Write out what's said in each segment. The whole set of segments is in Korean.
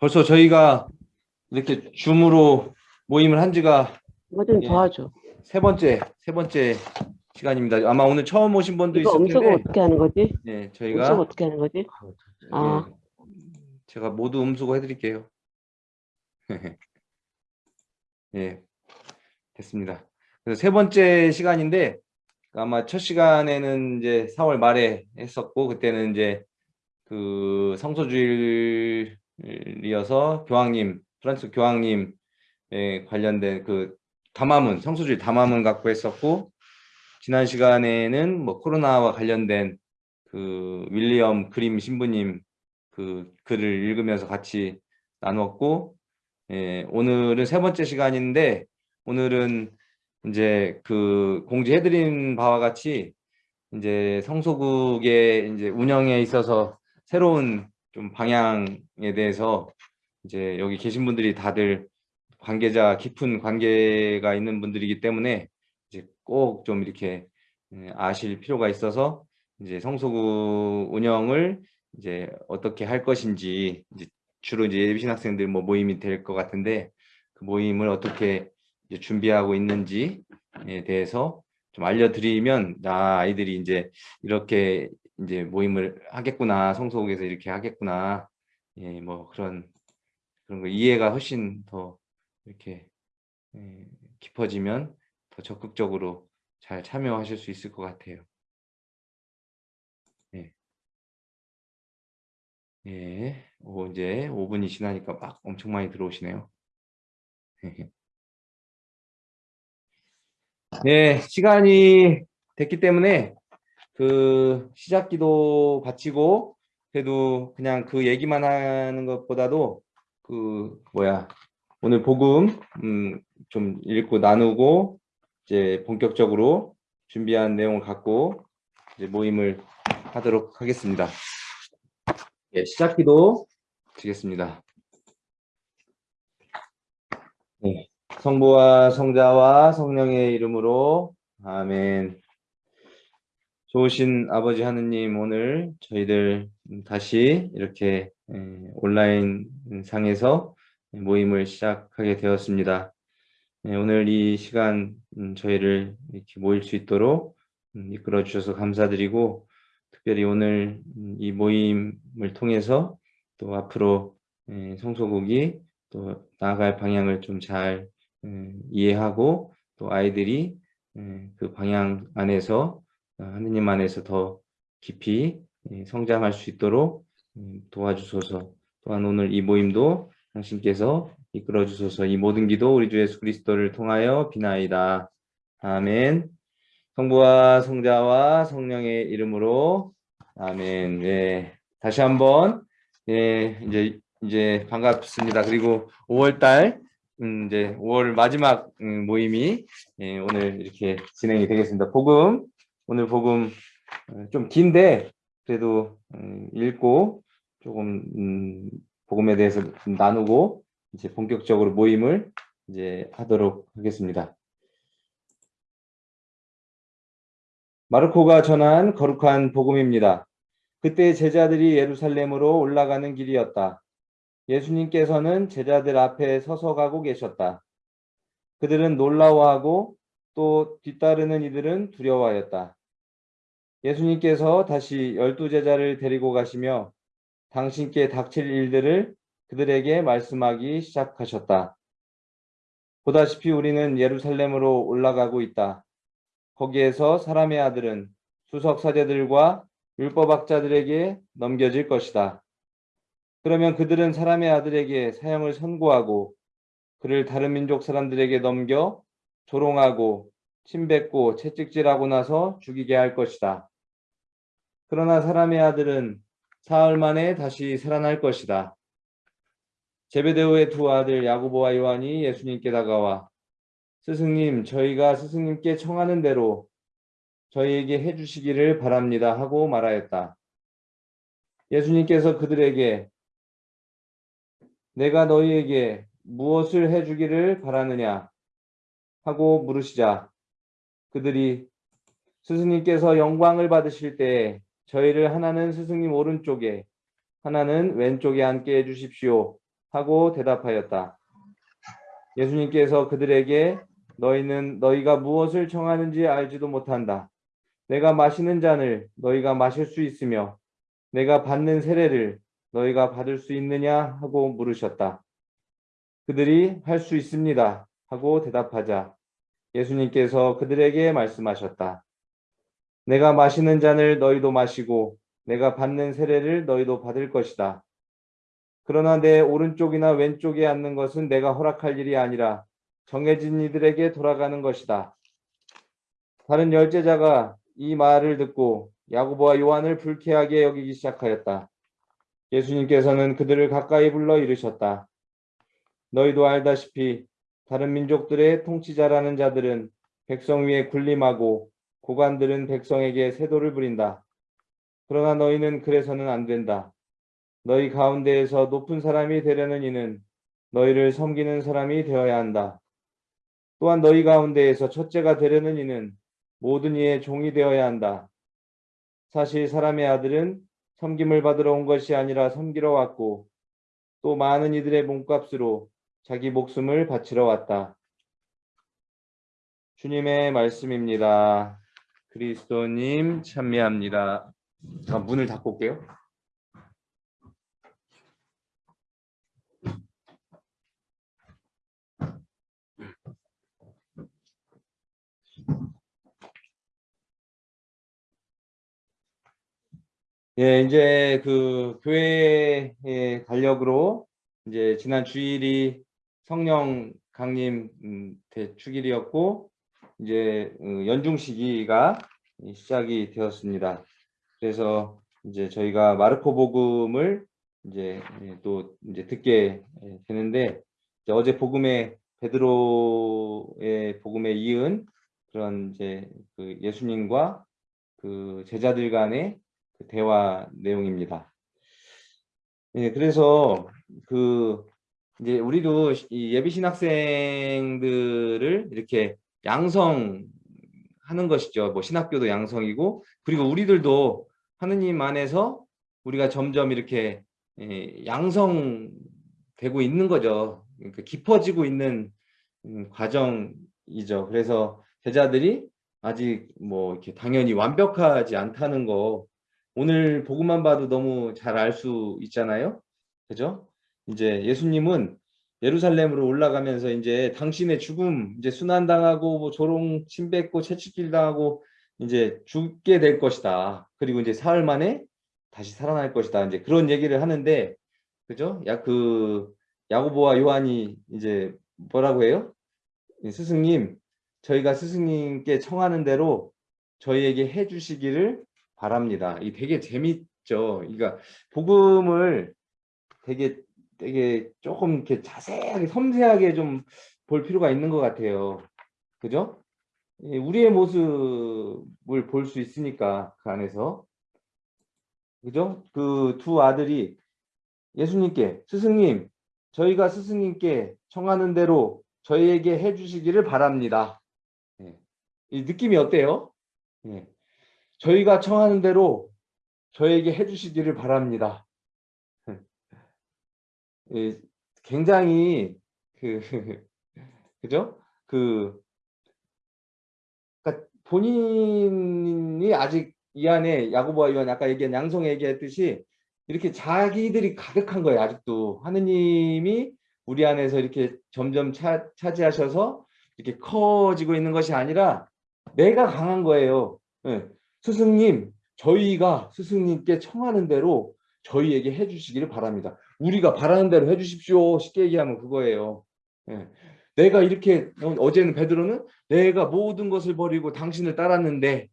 벌써 저희가 이렇게 줌으로 모임을 한 지가 이거 좀 예. 도와줘. 세 번째, 세 번째 시간입니다. 아마 오늘 처음 오신 분도 이거 있을 음소거 텐데, 어떻게 하는 거지? 네, 음소거 저희가 어떻게 하는 거지? 아. 예, 제가 모두 음수고 해드릴게요. 예, 됐습니다. 그래서 세 번째 시간인데 아마 첫 시간에는 이제 4월 말에 했었고 그때는 이제 그 성소주일 이어서 교황님 프란스 교황님 에 관련된 그 담화문 성소주일 담화문 갖고 했었고 지난 시간에는 뭐 코로나와 관련된 그 윌리엄 그림 신부님 그 글을 읽으면서 같이 나눴고 예, 오늘은 세 번째 시간인데 오늘은 이제 그 공지해드린 바와 같이 이제 성소국의 이제 운영에 있어서 새로운 좀 방향에 대해서 이제 여기 계신 분들이 다들 관계자 깊은 관계가 있는 분들이기 때문에 이제 꼭 좀 이렇게 예, 아실 필요가 있어서 이제 성소국 운영을 이제 어떻게 할 것인지 이제 주로 이제 예비신 학생들 뭐 모임이 될 것 같은데 그 모임을 어떻게 준비하고 있는지에 대해서 좀 알려드리면 아 아이들이 이제 이렇게 이제 모임을 하겠구나 성소국에서 이렇게 하겠구나 예 뭐 그런 그런 거 이해가 훨씬 더 이렇게 예, 깊어지면 더 적극적으로 잘 참여하실 수 있을 것 같아요. 예. 예, 오, 이제 5분이 지나니까 막 엄청 많이 들어오시네요. 네, 시간이 됐기 때문에 그 시작 기도 바치고 그래도 그냥 그 얘기만 하는 것보다도 그 뭐야 오늘 복음 음, 좀 읽고 나누고 이제 본격적으로 준비한 내용을 갖고 이제 모임을 하도록 하겠습니다. 예, 시작 기도 드리겠습니다. 네, 성부와 성자와 성령의 이름으로 아멘. 좋으신 아버지 하느님 오늘 저희들 다시 이렇게 에, 온라인 상에서 모임을 시작하게 되었습니다. 네, 오늘 이 시간 음, 저희를 이렇게 모일 수 있도록 음, 이끌어 주셔서 감사드리고 특별히 오늘 음, 이 모임을 통해서 또 앞으로 에, 성소국이 또 나아갈 방향을 좀 잘 이해하고 또 아이들이 에, 그 방향 안에서 어, 하느님 안에서 더 깊이 예, 성장할 수 있도록 음, 도와주소서 또한 오늘 이 모임도 당신께서 이끌어 주소서 이 모든 기도 우리 주 예수 그리스도를 통하여 비나이다. 아멘. 성부와 성자와 성령의 이름으로 아멘. 네. 다시 한번 예, 이제 이제 반갑습니다. 그리고 5월 달 음, 이제 5월 마지막 음, 모임이 예, 오늘 이렇게 진행이 되겠습니다. 복음 오늘 복음 어, 좀 긴데 그래도 음, 읽고 조금 음, 복음에 대해서 좀 나누고 이제 본격적으로 모임을 이제 하도록 하겠습니다. 마르코가 전한 거룩한 복음입니다. 그때 제자들이 예루살렘으로 올라가는 길이었다. 예수님께서는 제자들 앞에 서서 가고 계셨다. 그들은 놀라워하고 또 뒤따르는 이들은 두려워하였다. 예수님께서 다시 열두 제자를 데리고 가시며 당신께 닥칠 일들을 그들에게 말씀하기 시작하셨다. 보다시피 우리는 예루살렘으로 올라가고 있다. 거기에서 사람의 아들은 수석 사제들과 율법학자들에게 넘겨질 것이다. 그러면 그들은 사람의 아들에게 사형을 선고하고 그를 다른 민족 사람들에게 넘겨 조롱하고 침뱉고 채찍질하고 나서 죽이게 할 것이다. 그러나 사람의 아들은 사흘 만에 다시 살아날 것이다. 제베데오의 두 아들 야고보와 요한이 예수님께 다가와 스승님 저희가 스승님께 청하는 대로 저희에게 해주시기를 바랍니다 하고 말하였다. 예수님께서 그들에게 내가 너희에게 무엇을 해주기를 바라느냐 하고 물으시자 그들이 스승님께서 영광을 받으실 때 저희를 하나는 스승님 오른쪽에 하나는 왼쪽에 앉게 해주십시오 하고 대답하였다. 예수님께서 그들에게 너희는 너희가 무엇을 청하는지 알지도 못한다. 내가 마시는 잔을 너희가 마실 수 있으며 내가 받는 세례를 너희가 받을 수 있느냐 하고 물으셨다. 그들이 할 수 있습니다 하고 대답하자 예수님께서 그들에게 말씀하셨다. 내가 마시는 잔을 너희도 마시고 내가 받는 세례를 너희도 받을 것이다. 그러나 내 오른쪽이나 왼쪽에 앉는 것은 내가 허락할 일이 아니라 정해진 이들에게 돌아가는 것이다. 다른 열제자가 이 말을 듣고 야고보와 요한을 불쾌하게 여기기 시작하였다. 예수님께서는 그들을 가까이 불러 이르셨다. 너희도 알다시피 다른 민족들의 통치자라는 자들은 백성 위에 군림하고 고관들은 백성에게 세도를 부린다. 그러나 너희는 그래서는 안 된다. 너희 가운데에서 높은 사람이 되려는 이는 너희를 섬기는 사람이 되어야 한다. 또한 너희 가운데에서 첫째가 되려는 이는 모든 이의 종이 되어야 한다. 사실 사람의 아들은 섬김을 받으러 온 것이 아니라 섬기러 왔고 또 많은 이들의 몸값으로 자기 목숨을 바치러 왔다. 주님의 말씀입니다. 그리스도님 찬미합니다. 잠깐 문을 닫고 올게요. 예, 이제 그 교회의 달력으로 이제 지난 주일이 성령 강림 음, 대축일이었고 이제 어, 연중 시기가 시작이 되었습니다. 그래서 이제 저희가 마르코 복음을 이제 예, 또 이제 듣게 예, 되는데 이제 어제 복음의 베드로의 복음에 이은 그런 이제 그 예수님과 그 제자들 간의 그 대화 내용입니다. 예, 그래서 그 이제 우리도 이 예비 신학생들을 이렇게 양성하는 것이죠. 뭐 신학교도 양성이고 그리고 우리들도 하느님 안에서 우리가 점점 이렇게 예, 양성되고 있는 거죠. 그러니까 깊어지고 있는 음, 과정이죠. 그래서 제자들이 아직 뭐 이렇게 당연히 완벽하지 않다는 거 오늘 보고만 봐도 너무 잘 알 수 있잖아요. 그죠? 이제 예수님은 예루살렘으로 올라가면서 이제 당신의 죽음, 이제 순환당하고 뭐 조롱 침뱉고 채찍질 당하고 이제 죽게 될 것이다. 그리고 이제 사흘 만에 다시 살아날 것이다. 이제 그런 얘기를 하는데 그죠? 야 그 야고보와 요한이 이제 뭐라고 해요? 스승님, 저희가 스승님께 청하는 대로 저희에게 해 주시기를 바랍니다. 이 되게 재밌죠. 그러니까 복음을 되게 되게 조금 이렇게 자세하게 섬세하게 좀 볼 필요가 있는 것 같아요. 그죠? 예, 우리의 모습을 볼 수 있으니까 그 안에서 그죠? 그 두 아들이 예수님께 스승님 저희가 스승님께 청하는 대로 저희에게 해주시기를 바랍니다. 예. 이 느낌이 어때요? 예. 저희가 청하는 대로 저에게 해주시기를 바랍니다. 예, 굉장히 그 그죠? 그 그러니까 본인이 아직 이 안에 야고보와 요한 아까 얘기한 양성 얘기했듯이 이렇게 자기들이 가득한 거예요. 아직도 하느님이 우리 안에서 이렇게 점점 차, 차지하셔서 이렇게 커지고 있는 것이 아니라 내가 강한 거예요. 예. 스승님, 저희가 스승님께 청하는 대로 저희에게 해주시기를 바랍니다. 우리가 바라는 대로 해주십시오. 쉽게 얘기하면 그거예요. 예. 내가 이렇게 어제는 베드로는 내가 모든 것을 버리고 당신을 따랐는데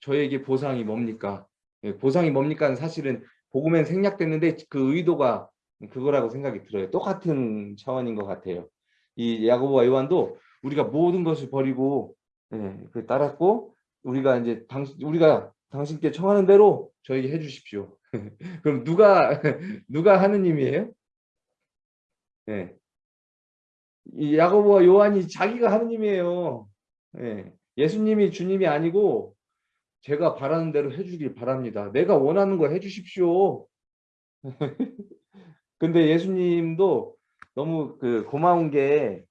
저에게 보상이 뭡니까? 예, 보상이 뭡니까? 사실은 복음엔 생략됐는데 그 의도가 그거라고 생각이 들어요. 똑같은 차원인 것 같아요. 이 야고보와 요한도 우리가 모든 것을 버리고 예, 그 따랐고 우리가 이제 당신 우리가 당신께 청하는 대로 저에게 해주십시오. 그럼 누가 누가 하느님이에요? 예. 이 야고보와 요한이 자기가 하느님이에요. 예. 예수님이 주님이 아니고 제가 바라는 대로 해주길 바랍니다. 내가 원하는 거 해주십시오. 근데 예수님도 너무 그 고마운 게,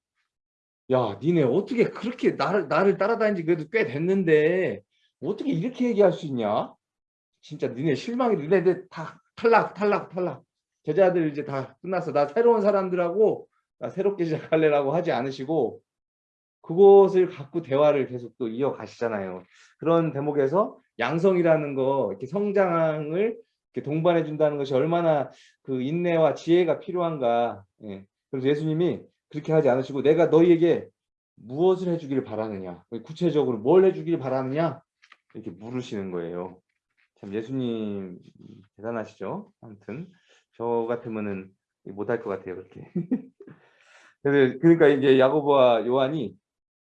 야, 니네 어떻게 그렇게 나를, 나를 따라다닌 지 그래도 꽤 됐는데, 어떻게 이렇게 얘기할 수 있냐? 진짜 니네 실망이, 니네들 다 탈락, 탈락, 탈락. 제자들 이제 다 끝났어. 나 새로운 사람들하고, 나 새롭게 시작할래라고 하지 않으시고, 그것을 갖고 대화를 계속 또 이어가시잖아요. 그런 대목에서 양성이라는 거, 이렇게 성장을 이렇게 동반해 준다는 것이 얼마나 그 인내와 지혜가 필요한가. 예. 그래서 예수님이 그렇게 하지 않으시고 내가 너희에게 무엇을 해주기를 바라느냐, 구체적으로 뭘 해주기를 바라느냐 이렇게 물으시는 거예요. 참 예수님 대단하시죠. 아무튼 저 같으면은 못할 것 같아요 그렇게. 그러니까 이제 야고보와 요한이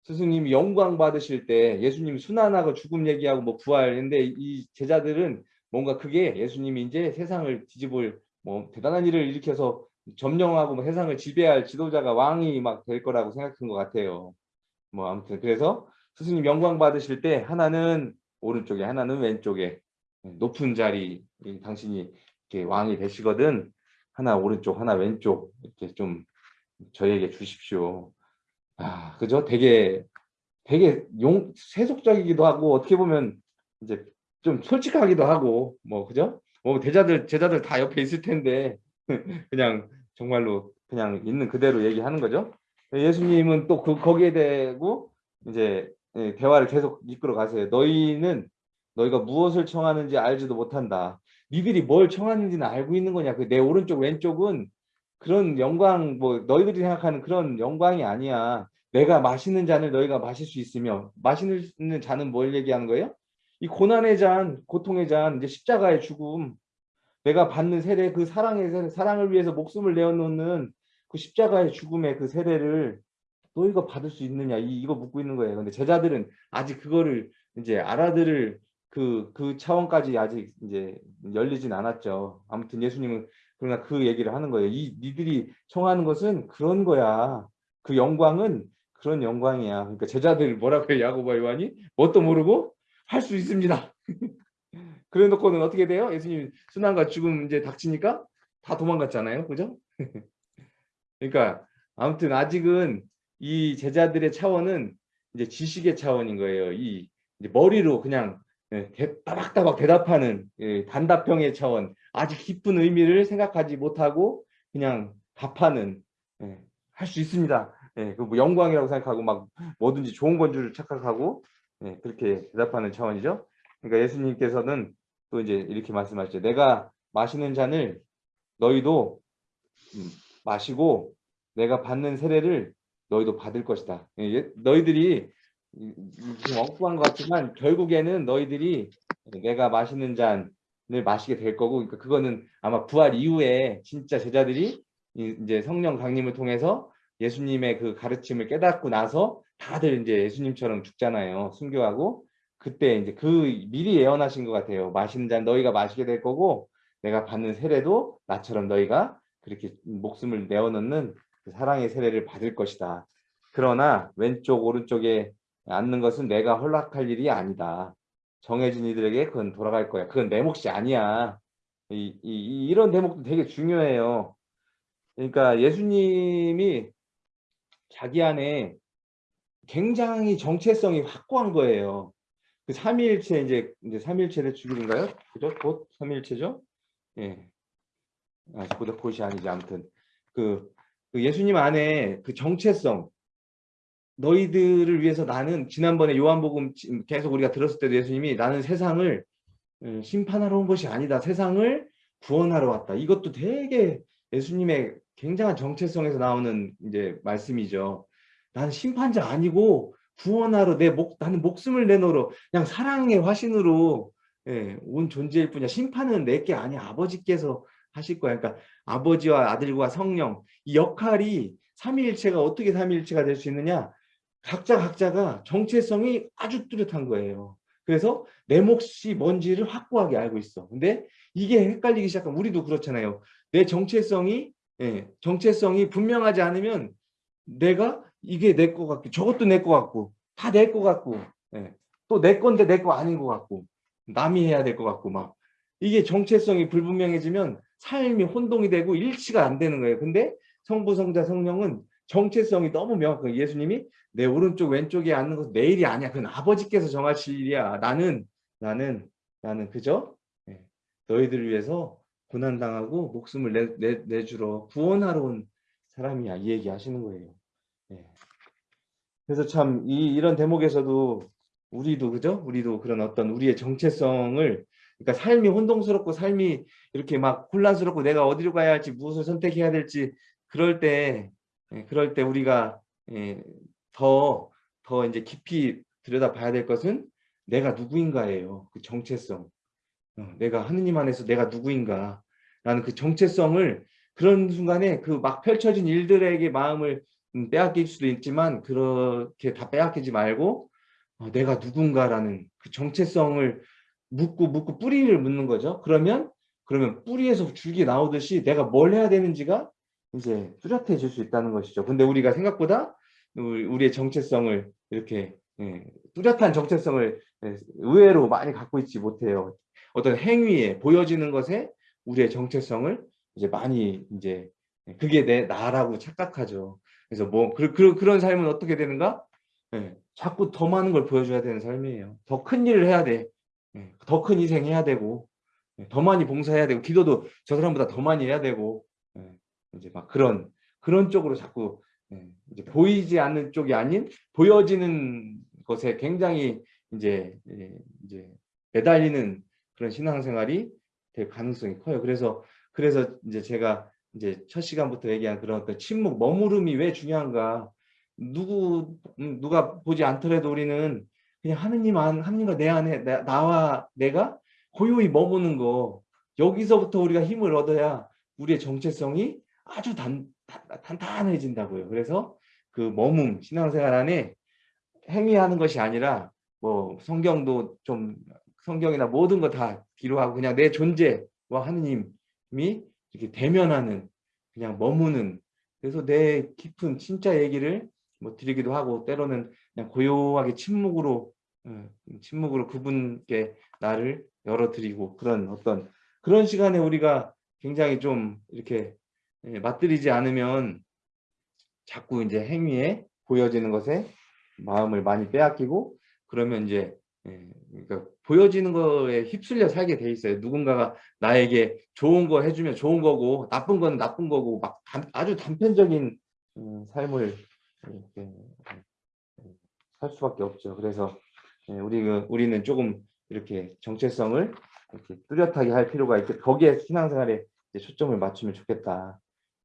스승님이 영광 받으실 때 예수님 순환하고 죽음 얘기하고 뭐 부활인데 이 제자들은 뭔가 그게 예수님이 이제 세상을 뒤집을 뭐 대단한 일을 일으켜서 점령하고 뭐 세상을 지배할 지도자가 왕이 막 될 거라고 생각한 것 같아요. 뭐 아무튼 그래서 스승님 영광 받으실 때 하나는 오른쪽에 하나는 왼쪽에 높은 자리 이 당신이 이렇게 왕이 되시거든 하나 오른쪽 하나 왼쪽 이렇게 좀 저희에게 주십시오. 아 그죠? 되게 되게 용 세속적이기도 하고 어떻게 보면 이제 좀 솔직하기도 하고 뭐 그죠? 뭐 대자들 제자들 다 옆에 있을 텐데 그냥 정말로 그냥 있는 그대로 얘기하는 거죠. 예수님은 또 그 거기에 대고 이제 예, 대화를 계속 이끌어 가세요. 너희는 너희가 무엇을 청하는지 알지도 못한다. 니들이 뭘 청하는지는 알고 있는 거냐? 그 내 오른쪽 왼쪽은 그런 영광 뭐 너희들이 생각하는 그런 영광이 아니야. 내가 마시는 잔을 너희가 마실 수 있으며 마시는 잔은 뭘 얘기하는 거예요? 이 고난의 잔, 고통의 잔, 이제 십자가의 죽음, 내가 받는 세례, 그 사랑의 세례, 사랑을 위해서 목숨을 내어놓는 그 십자가의 죽음의 그 세례를 너희가 받을 수 있느냐 이, 이거 묻고 있는 거예요. 근데 제자들은 아직 그거를 이제 알아들을 그, 그 차원까지 아직 이제 열리진 않았죠. 아무튼 예수님은 그러나 그 얘기를 하는 거예요. 이 니들이 청하는 것은 그런 거야. 그 영광은 그런 영광이야. 그러니까 제자들 뭐라고 해요? 야고보 요한이 뭣도 모르고 할 수 있습니다. 그래 놓고는 어떻게 돼요? 예수님 순환과 죽음 이제 닥치니까 다 도망갔잖아요. 그죠? 그러니까 아무튼 아직은 이 제자들의 차원은 이제 지식의 차원인 거예요. 이 머리로 그냥 예, 대, 따박따박 대답하는 예, 단답형의 차원. 아직 깊은 의미를 생각하지 못하고 그냥 답하는 예, 할수 있습니다. 예, 그뭐 영광이라고 생각하고 막 뭐든지 좋은 건 줄 착각하고 예, 그렇게 대답하는 차원이죠. 그러니까 예수님께서는 또 이제 이렇게 말씀하시죠. 내가 마시는 잔을 너희도 음, 마시고 내가 받는 세례를 너희도 받을 것이다. 예, 너희들이 좀 엉뚱한 것 같지만 결국에는 너희들이 내가 마시는 잔을 마시게 될 거고 그러니까 그거는 아마 부활 이후에 진짜 제자들이 이제 성령 강림을 통해서 예수님의 그 가르침을 깨닫고 나서 다들 이제 예수님처럼 죽잖아요. 순교하고 그때 이제 그 미리 예언하신 것 같아요. 마시는 잔 너희가 마시게 될 거고 내가 받는 세례도 나처럼 너희가 그렇게 목숨을 내어놓는 그 사랑의 세례를 받을 것이다. 그러나 왼쪽 오른쪽에 앉는 것은 내가 허락할 일이 아니다. 정해진 이들에게 그건 돌아갈 거야. 그건 내 몫이 아니야. 이, 이, 이런 대목도 되게 중요해요. 그러니까 예수님이 자기 안에 굉장히 정체성이 확고한 거예요. 그 삼위일체 이제 이제 삼위일체의 주기인가요? 그죠? 곧 삼위일체죠? 예. 아, 보다 곧이 아니지 아무튼 그, 그 예수님 안에 그 정체성 너희들을 위해서 나는 지난번에 요한복음 계속 우리가 들었을 때도 예수님이 나는 세상을 음, 심판하러 온 것이 아니다. 세상을 구원하러 왔다. 이것도 되게 예수님의 굉장한 정체성에서 나오는 이제 말씀이죠. 나는 심판자 아니고 구원하러 내 목, 나는 목숨을 내놓으러 그냥 사랑의 화신으로 예, 온 존재일 뿐이야. 심판은 내게 아니야. 아버지께서 하실 거야. 그러니까 아버지와 아들과 성령 이 역할이 삼위일체가 어떻게 삼위일체가 될 수 있느냐? 각자 각자가 정체성이 아주 뚜렷한 거예요. 그래서 내 몫이 뭔지를 확고하게 알고 있어. 근데 이게 헷갈리기 시작하면 우리도 그렇잖아요. 내 정체성이 예, 정체성이 분명하지 않으면 내가 이게 내 거 같고 저것도 내 거 같고 다 내 거 같고 예, 또 내 건데 내 거 아닌 거 같고 남이 해야 될 것 같고 막 이게 정체성이 불분명해지면 삶이 혼동이 되고 일치가 안 되는 거예요. 근데 성부, 성자, 성령은 정체성이 너무 명확한 예수님이 내 오른쪽 왼쪽에 앉는 것은 내 일이 아니야. 그건 아버지께서 정하실 일이야. 나는 나는 나는 그저 예, 너희들을 위해서 고난 당하고 목숨을 내, 내, 내주러 구원하러 온 사람이야. 이 얘기 하시는 거예요. 예. 그래서 참 이 이런 대목에서도 우리도 그죠? 우리도 그런 어떤 우리의 정체성을 그러니까 삶이 혼동스럽고 삶이 이렇게 막 혼란스럽고 내가 어디로 가야 할지 무엇을 선택해야 될지 그럴 때 예, 그럴 때 우리가 예, 더, 더 이제 깊이 들여다봐야 될 것은 내가 누구인가예요. 그 정체성. 어, 내가 하느님 안에서 내가 누구인가. 라는 그 정체성을 그런 순간에 그 막 펼쳐진 일들에게 마음을 음, 빼앗길 수도 있지만 그렇게 다 빼앗기지 말고 어, 내가 누군가라는 그 정체성을 묻고 묻고 뿌리를 묻는 거죠. 그러면 그러면 뿌리에서 줄기 나오듯이 내가 뭘 해야 되는지가 이제 뚜렷해질 수 있다는 것이죠. 근데 우리가 생각보다 우리- 우리의 정체성을 이렇게 예, 뚜렷한 정체성을 예, 의외로 많이 갖고 있지 못해요. 어떤 행위에 보여지는 것에 우리의 정체성을 이제 많이 이제 그게 내 나라고 착각하죠. 그래서 뭐 그, 그, 그런 삶은 어떻게 되는가? 예, 자꾸 더 많은 걸 보여줘야 되는 삶이에요. 더 큰 일을 해야 돼. 더 큰 희생 해야 되고 예, 더 많이 봉사해야 되고 기도도 저 사람보다 더 많이 해야 되고 예, 이제 막 그런 그런 쪽으로 자꾸 예, 이제 보이지 않는 쪽이 아닌 보여지는 것에 굉장히 이제 예, 이제 매달리는 그런 신앙생활이 될 가능성이 커요. 그래서 그래서 이제 제가 이제 첫 시간부터 얘기한 그런 어떤 침묵 머무름이 왜 중요한가? 누구 음, 누가 보지 않더라도 우리는 그냥 하느님 안 하느님과 내 안에 나, 나와 내가 고요히 머무는 거 여기서부터 우리가 힘을 얻어야 우리의 정체성이 아주 단, 단, 단단해진다고요. 그래서 그 머문 신앙생활 안에 행위하는 것이 아니라 뭐 성경도 좀 성경이나 모든 거 다 뒤로 하고 그냥 내 존재와 하느님이 이렇게 대면하는 그냥 머무는 그래서 내 깊은 진짜 얘기를 뭐 드리기도 하고 때로는 그냥 고요하게 침묵으로 어, 침묵으로 그분께 나를 열어드리고 그런 어떤 그런 시간에 우리가 굉장히 좀 이렇게 예, 맞들이지 않으면 자꾸 이제 행위에 보여지는 것에 마음을 많이 빼앗기고 그러면 이제 예, 그러니까 보여지는 거에 휩쓸려 살게 돼 있어요. 누군가가 나에게 좋은 거 해주면 좋은 거고 나쁜 건 나쁜 거고 막 단- 아주 단편적인 음, 삶을 이렇게 예, 살 수밖에 없죠. 그래서 예, 우리 우리는 조금 이렇게 정체성을 이렇게 뚜렷하게 할 필요가 있게 거기에 신앙생활에 초점을 맞추면 좋겠다.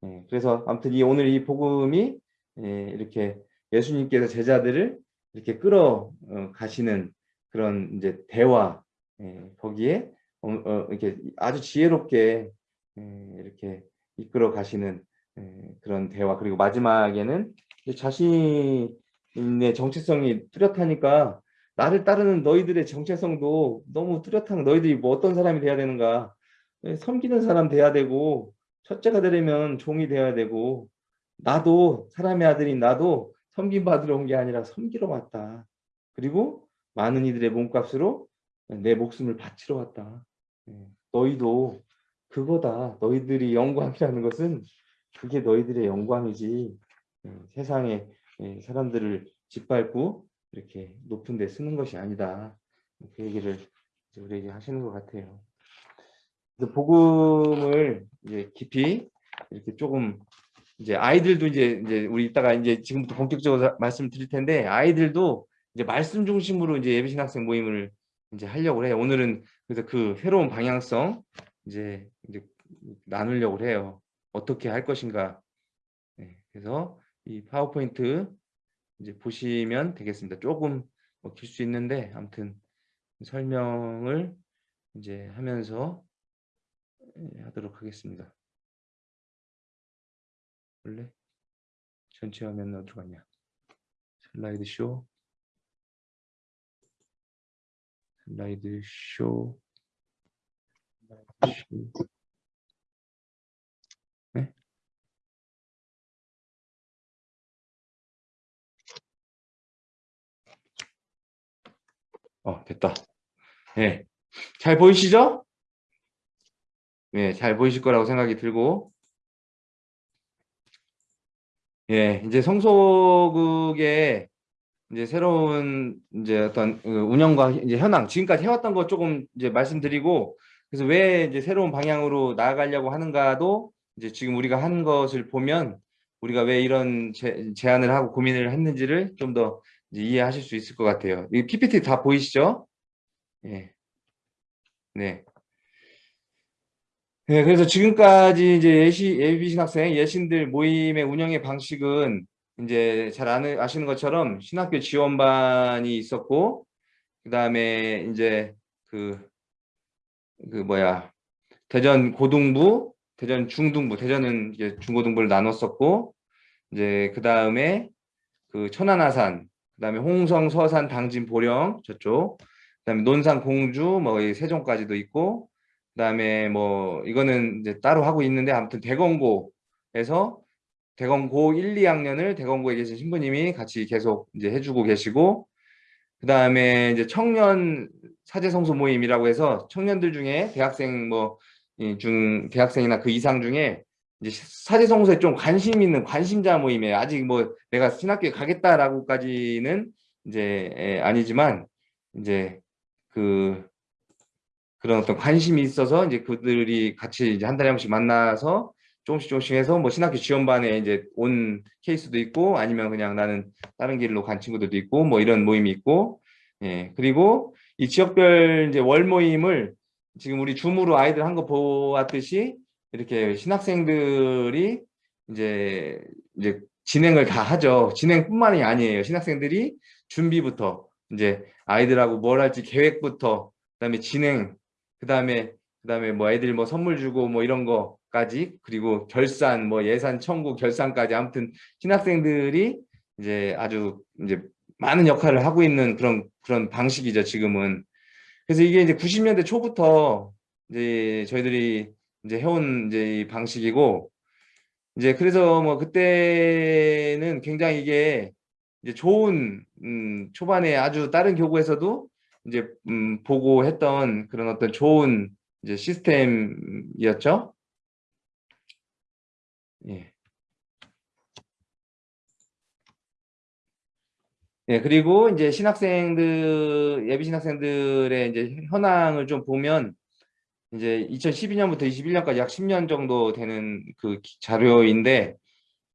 예, 그래서 아무튼 이 오늘 이 복음이 예, 이렇게 예수님께서 제자들을 이렇게 끌어 어, 가시는 그런 이제 대화 예, 거기에 어, 어, 이렇게 아주 지혜롭게 예, 이렇게 이끌어 가시는 예, 그런 대화 그리고 마지막에는 자신 의 정체성이 뚜렷하니까 나를 따르는 너희들의 정체성도 너무 뚜렷한 너희들이 뭐 어떤 사람이 돼야 되는가 예, 섬기는 사람 돼야 되고 첫째가 되려면 종이 돼야 되고 나도 사람의 아들인 나도 섬김 받으러 온 게 아니라 섬기러 왔다. 그리고 많은 이들의 몸값으로 내 목숨을 바치러 왔다. 예, 너희도 그거다. 너희들이 영광이라는 것은 그게 너희들의 영광이지. 예, 세상에 예, 사람들을 짓밟고 이렇게 높은 데 쓰는 것이 아니다. 그 얘기를 이제 우리에게 하시는 것 같아요. 그래서 복음을 이제 깊이 이렇게 조금 이제 아이들도 이제 이제 우리 이따가 이제 지금부터 본격적으로 말씀을 드릴 텐데 아이들도 이제 말씀 중심으로 이제 예비신 학생 모임을 이제 하려고 해요. 오늘은 그래서 그 새로운 방향성 이제 이제 나누려고 해요. 어떻게 할 것인가. 네, 그래서 이 파워포인트 이제 보시면 되겠습니다. 조금 길수 있는데 아무튼 설명을 이제 하면서 예, 하도록 하겠습니다. 원래 전체 화면 어디로 갔냐? 슬라이드 쇼, 슬라이드 쇼, 슬라이드 쇼. 네? 어, 됐다. 네. 잘 보이시죠? 네, 잘 보이실 거라고 생각이 들고 예, 이제 성소극의 이제 새로운 이제 어떤 그 운영과 이제 현황 지금까지 해왔던 거 조금 이제 말씀드리고 그래서 왜 이제 새로운 방향으로 나아가려고 하는가도 이제 지금 우리가 한 것을 보면 우리가 왜 이런 제, 제안을 하고 고민을 했는지를 좀 더 이해하실 수 있을 것 같아요. 이 PPT 다 보이시죠? 예. 네. 네, 그래서 지금까지 이제 예시, 예비신 학생, 예신들 모임의 운영의 방식은 이제 잘 아는, 아시는 것처럼 신학교 지원반이 있었고, 그 다음에 이제 그, 그 뭐야, 대전 고등부, 대전 중등부, 대전은 이제 중고등부를 나눴었고, 이제 그 다음에 그 천안아산, 그 다음에 홍성, 서산, 당진, 보령 저쪽, 그 다음에 논산, 공주, 뭐이 세종까지도 있고, 그 다음에 뭐 이거는 이제 따로 하고 있는데 아무튼 대건고에서 대건고 1, 2학년을 대건고에 계신 신부님이 같이 계속 이제 해주고 계시고 그 다음에 이제 청년 사제성소 모임이라고 해서 청년들 중에 대학생 뭐 중 대학생이나 그 이상 중에 이제 사제성소에 좀 관심 있는 관심자 모임이에요. 아직 뭐 내가 신학교에 가겠다라고까지는 이제 에, 아니지만 이제 그 그런 어떤 관심이 있어서 이제 그들이 같이 이제 한 달에 한 번씩 만나서 조금씩 조금씩 해서 뭐 신학교 지원반에 이제 온 케이스도 있고 아니면 그냥 나는 다른 길로 간 친구들도 있고 뭐 이런 모임이 있고 예 그리고 이 지역별 이제 월 모임을 지금 우리 줌으로 아이들 한 거 보았듯이 이렇게 신학생들이 이제 이제 진행을 다 하죠. 진행뿐만이 아니에요. 신학생들이 준비부터 이제 아이들하고 뭘 할지 계획부터 그다음에 진행 그다음에 그다음에 뭐 애들 뭐 선물 주고 뭐 이런 거까지 그리고 결산 뭐 예산 청구 결산까지 아무튼 신학생들이 이제 아주 이제 많은 역할을 하고 있는 그런 그런 방식이죠 지금은. 그래서 이게 이제 90년대 초부터 이제 저희들이 이제 해온 이제 이 방식이고 이제 그래서 뭐 그때는 굉장히 이게 이제 좋은 음 초반에 아주 다른 교구에서도 이제 음 보고 했던 그런 어떤 좋은 이제 시스템이었죠. 예. 예, 그리고 이제 신학생들, 예비 신학생들의 이제 현황을 좀 보면 이제 2012년부터 21년까지 약 10년 정도 되는 그 자료인데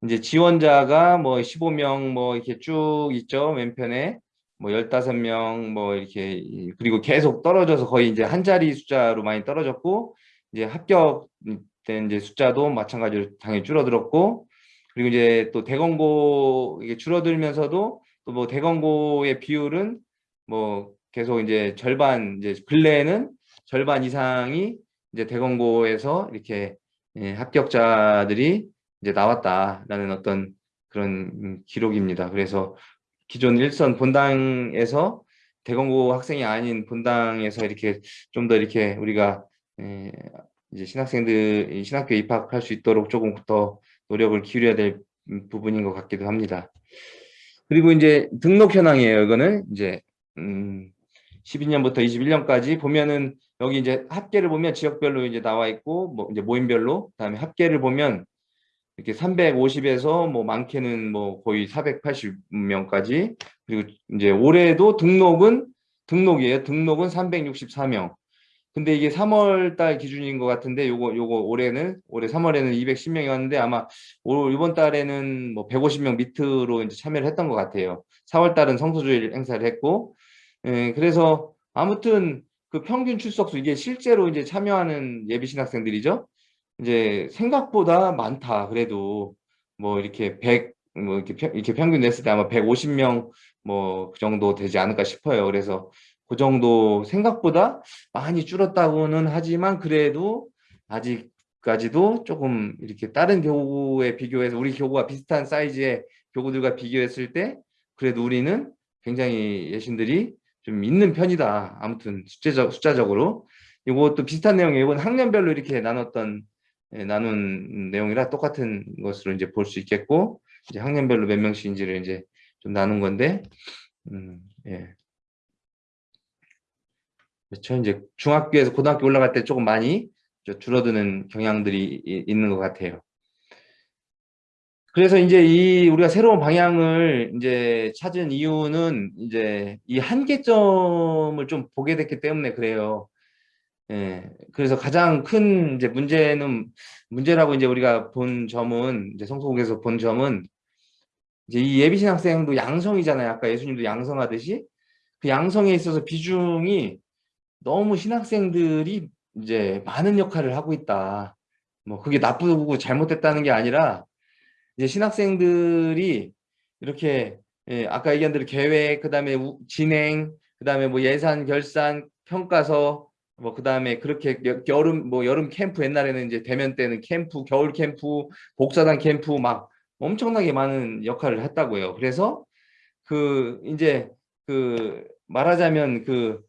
이제 지원자가 뭐 15명 뭐 이렇게 쭉 있죠. 왼편에 뭐 15명 뭐 이렇게 그리고 계속 떨어져서 거의 이제 한 자리 숫자로 많이 떨어졌고 이제 합격된 이제 숫자도 마찬가지로 당연히 줄어들었고 그리고 이제 또 대건고 이게 줄어들면서도 또 뭐 대건고의 비율은 뭐 계속 이제 절반 이제 근래에는 절반 이상이 이제 대건고에서 이렇게 예, 합격자들이 이제 나왔다라는 어떤 그런 음, 기록입니다. 그래서 기존 일선 본당에서 대건고 학생이 아닌 본당에서 이렇게 좀 더 이렇게 우리가 에, 이제 신학생들 신학교에 입학할 수 있도록 조금 더 노력을 기울여야 될 부분인 것 같기도 합니다. 그리고 이제 등록 현황이에요. 이거는 이제 음, 12년부터 21년까지 보면은 여기 이제 합계를 보면 지역별로 이제 나와 있고 뭐 이제 모임별로 그다음에 합계를 보면 이렇게 350에서 뭐 많게는 뭐 거의 480명까지 그리고 이제 올해도 등록은 등록이에요. 등록은 364명. 근데 이게 3월 달 기준인 것 같은데 요거 요거 올해는 올해 3월에는 210명이었는데 아마 올 이번 달에는 뭐 150명 밑으로 이제 참여를 했던 것 같아요. 4월 달은 성소주일 행사를 했고 예, 그래서 아무튼 그 평균 출석수 이게 실제로 이제 참여하는 예비 신학생들이죠. 이제 생각보다 많다. 그래도 뭐 이렇게 100, 뭐 이렇게, 평, 이렇게 평균 냈을 때 아마 150명 뭐 그 정도 되지 않을까 싶어요. 그래서 그 정도 생각보다 많이 줄었다고는 하지만 그래도 아직까지도 조금 이렇게 다른 교구에 비교해서 우리 교구와 비슷한 사이즈의 교구들과 비교했을 때 그래도 우리는 굉장히 예신들이 좀 있는 편이다. 아무튼 숫자적, 숫자적으로. 이것도 비슷한 내용이에요. 이건 학년별로 이렇게 나눴던 예, 나눈 내용이라 똑같은 것으로 이제 볼 수 있겠고 이제 학년별로 몇 명씩인지를 이제 좀 나눈 건데 음, 예. 그렇죠. 이제 중학교에서 고등학교 올라갈 때 조금 많이 줄어드는 경향들이 있는 것 같아요. 그래서 이제 이 우리가 새로운 방향을 이제 찾은 이유는 이제 이 한계점을 좀 보게 됐기 때문에 그래요. 예. 그래서 가장 큰 이제 문제는 문제라고 이제 우리가 본 점은 이제 성소국에서 본 점은 이제 이 예비신학생도 양성이잖아요. 아까 예수님도 양성하듯이 그 양성에 있어서 비중이 너무 신학생들이 이제 많은 역할을 하고 있다. 뭐 그게 나쁘고 잘못됐다는 게 아니라 이제 신학생들이 이렇게 예, 아까 얘기한 대로 계획, 그 다음에 우- 진행, 그 다음에 뭐 예산 결산, 평가서 뭐 그 다음에 그렇게 여- 여름 뭐 여름 캠프 옛날에는 이제 대면 때는 캠프, 겨울 캠프, 복사단 캠프 막 엄청나게 많은 역할을 했다고요. 그래서 그 이제 그 말하자면 그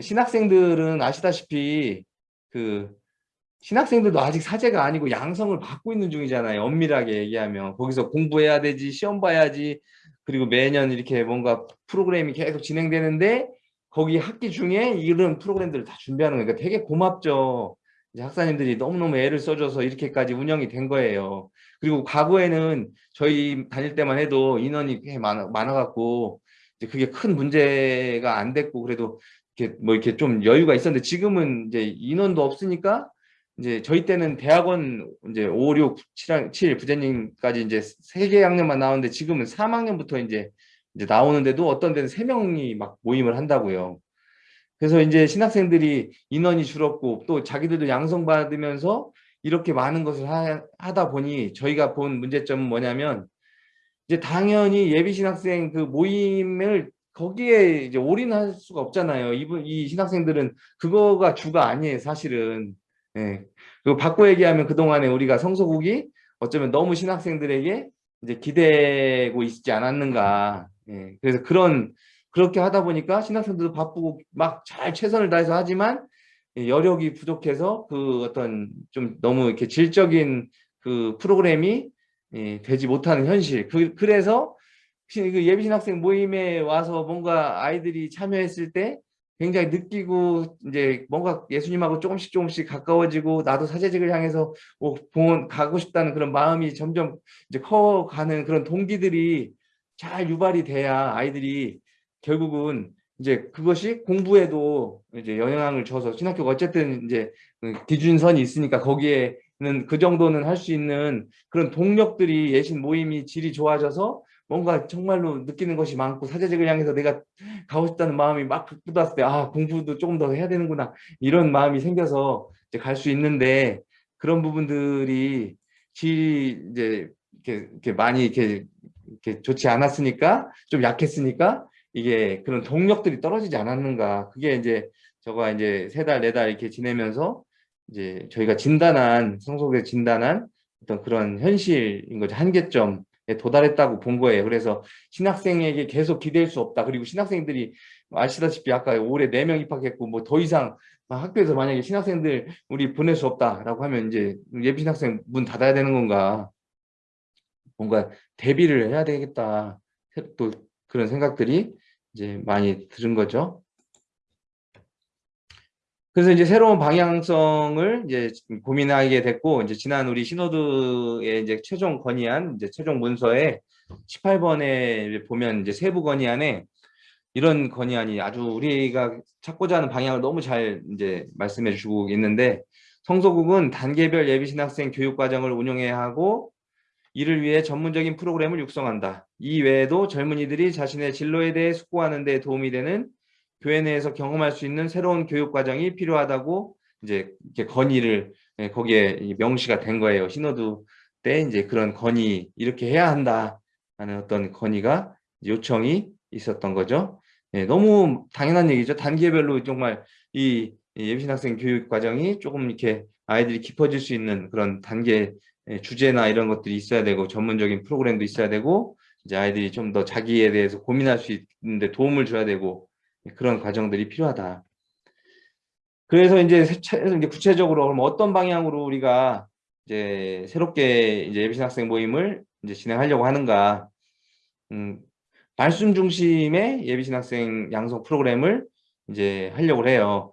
신학생들은 아시다시피 그 신학생들도 아직 사제가 아니고 양성을 받고 있는 중이잖아요. 엄밀하게 얘기하면 거기서 공부해야 되지, 시험 봐야지, 그리고 매년 이렇게 뭔가 프로그램이 계속 진행되는데 거기 학기 중에 이런 프로그램들을 다 준비하는 거니까 되게 고맙죠. 이제 학사님들이 너무너무 애를 써줘서 이렇게까지 운영이 된 거예요. 그리고 과거에는 저희 다닐 때만 해도 인원이 꽤 많아, 많아갖고 이제 그게 큰 문제가 안 됐고 그래도 이렇게 뭐 이렇게 좀 여유가 있었는데 지금은 이제 인원도 없으니까 이제 저희 때는 대학원 이제 5, 6, 7, 7 부장님까지 이제 세 개 학년만 나오는데 지금은 3학년부터 이제 이제 나오는데도 어떤 데는 세 명이 막 모임을 한다고요. 그래서 이제 신학생들이 인원이 줄었고 또 자기들도 양성받으면서 이렇게 많은 것을 하, 하다 보니 저희가 본 문제점은 뭐냐면 이제 당연히 예비 신학생 그 모임을 거기에 이제 올인할 수가 없잖아요. 이분 이 신학생들은 그거가 주가 아니에요, 사실은. 예. 그리고 바꿔 얘기하면 그동안에 우리가 성소국이 어쩌면 너무 신학생들에게 이제 기대고 있지 않았는가. 예. 그래서 그런 그렇게 하다 보니까 신학생들도 바쁘고 막 잘 최선을 다해서 하지만 예, 여력이 부족해서 그 어떤 좀 너무 이렇게 질적인 그 프로그램이 예, 되지 못하는 현실. 그, 그래서 시- 그 예비신학생 모임에 와서 뭔가 아이들이 참여했을 때 굉장히 느끼고 이제 뭔가 예수님하고 조금씩 조금씩 가까워지고 나도 사제직을 향해서 뭐 봉헌 가고 싶다는 그런 마음이 점점 이제 커가는 그런 동기들이 잘 유발이 돼야 아이들이 결국은 이제 그것이 공부에도 이제 영향을 줘서 신학교가 어쨌든 이제 그 기준선이 있으니까 거기에는 그 정도는 할 수 있는 그런 동력들이 예신 모임이 질이 좋아져서 뭔가 정말로 느끼는 것이 많고 사제직을 향해서 내가 가고 싶다는 마음이 막 돋았을 때 아 공부도 조금 더 해야 되는구나. 이런 마음이 생겨서 이제 갈 수 있는데 그런 부분들이 질이 이제 이렇게, 이렇게 많이 이렇게, 이렇게 좋지 않았으니까 좀 약했으니까 이게 그런 동력들이 떨어지지 않았는가. 그게 이제 저가 이제 세 달 네 달 이렇게 지내면서 이제 저희가 진단한 성속에 진단한 어떤 그런 현실인 거죠. 한계점에 도달했다고 본 거예요. 그래서 신학생에게 계속 기댈 수 없다. 그리고 신학생들이 아시다시피 아까 올해 4명 입학했고 뭐 더 이상 학교에서 만약에 신학생들 우리 보낼 수 없다라고 하면 이제 예비 신학생 문 닫아야 되는 건가 뭔가 대비를 해야 되겠다 또 그런 생각들이 이제 많이 들은 거죠. 그래서 이제 새로운 방향성을 이제 고민하게 됐고 이제 지난 우리 신호드의 이제 최종 건의안 이제 최종 문서에 18번에 보면 이제 세부 건의안에 이런 건의안이 아주 우리가 찾고자 하는 방향을 너무 잘 이제 말씀해 주고 있는데 성소국은 단계별 예비신학생 교육과정을 운영해야 하고 이를 위해 전문적인 프로그램을 육성한다. 이 외에도 젊은이들이 자신의 진로에 대해 숙고하는 데 도움이 되는 교회 내에서 경험할 수 있는 새로운 교육 과정이 필요하다고 이제 이렇게 건의를 예, 거기에 명시가 된 거예요. 신호드 때 이제 그런 건의 이렇게 해야 한다 하는 어떤 건의가 요청이 있었던 거죠. 예, 너무 당연한 얘기죠. 단계별로 정말 이 예비신학생 교육 과정이 조금 이렇게 아이들이 깊어질 수 있는 그런 단계 예, 주제나 이런 것들이 있어야 되고 전문적인 프로그램도 있어야 되고 이제 아이들이 좀 더 자기에 대해서 고민할 수 있는데 도움을 줘야 되고 그런 과정들이 필요하다. 그래서 이제 구체적으로 그럼 어떤 방향으로 우리가 이제 새롭게 이제 예비신 학생 모임을 이제 진행하려고 하는가? 음, 말씀 중심의 예비신 학생 양성 프로그램을 이제 하려고 해요.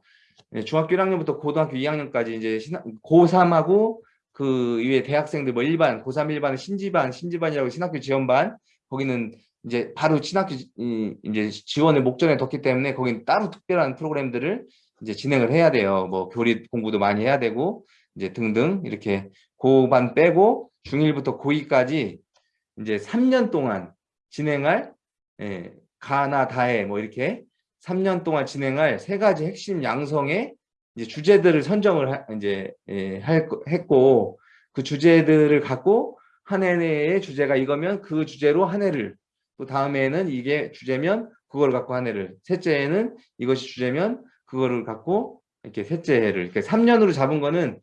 예, 중학교 1학년부터 고등학교 2학년까지 이제 고3하고 그 이외에 대학생들 뭐 일반 고3 일반 신지반 신지반이라고 신학교 지원반 거기는 이제 바로 신학교 이- 이제 지원을 목전에 뒀기 때문에 거기는 따로 특별한 프로그램들을 이제 진행을 해야 돼요. 뭐 교리 공부도 많이 해야 되고 이제 등등 이렇게 고반 빼고 중1부터 고2까지 이제 3년 동안 진행할 예, 가나 다해 뭐 이렇게 3년 동안 진행할 세 가지 핵심 양성의 이제 주제들을 선정을 하- 이제 예, 할 거- 했고 그 주제들을 갖고 한 해의 주제가 이거면 그 주제로 한 해를 또 다음에는 이게 주제면 그거를 갖고 한 해를 셋째 해는 이것이 주제면 그거를 갖고 이렇게 셋째 해를 이렇게 3년으로 잡은 거는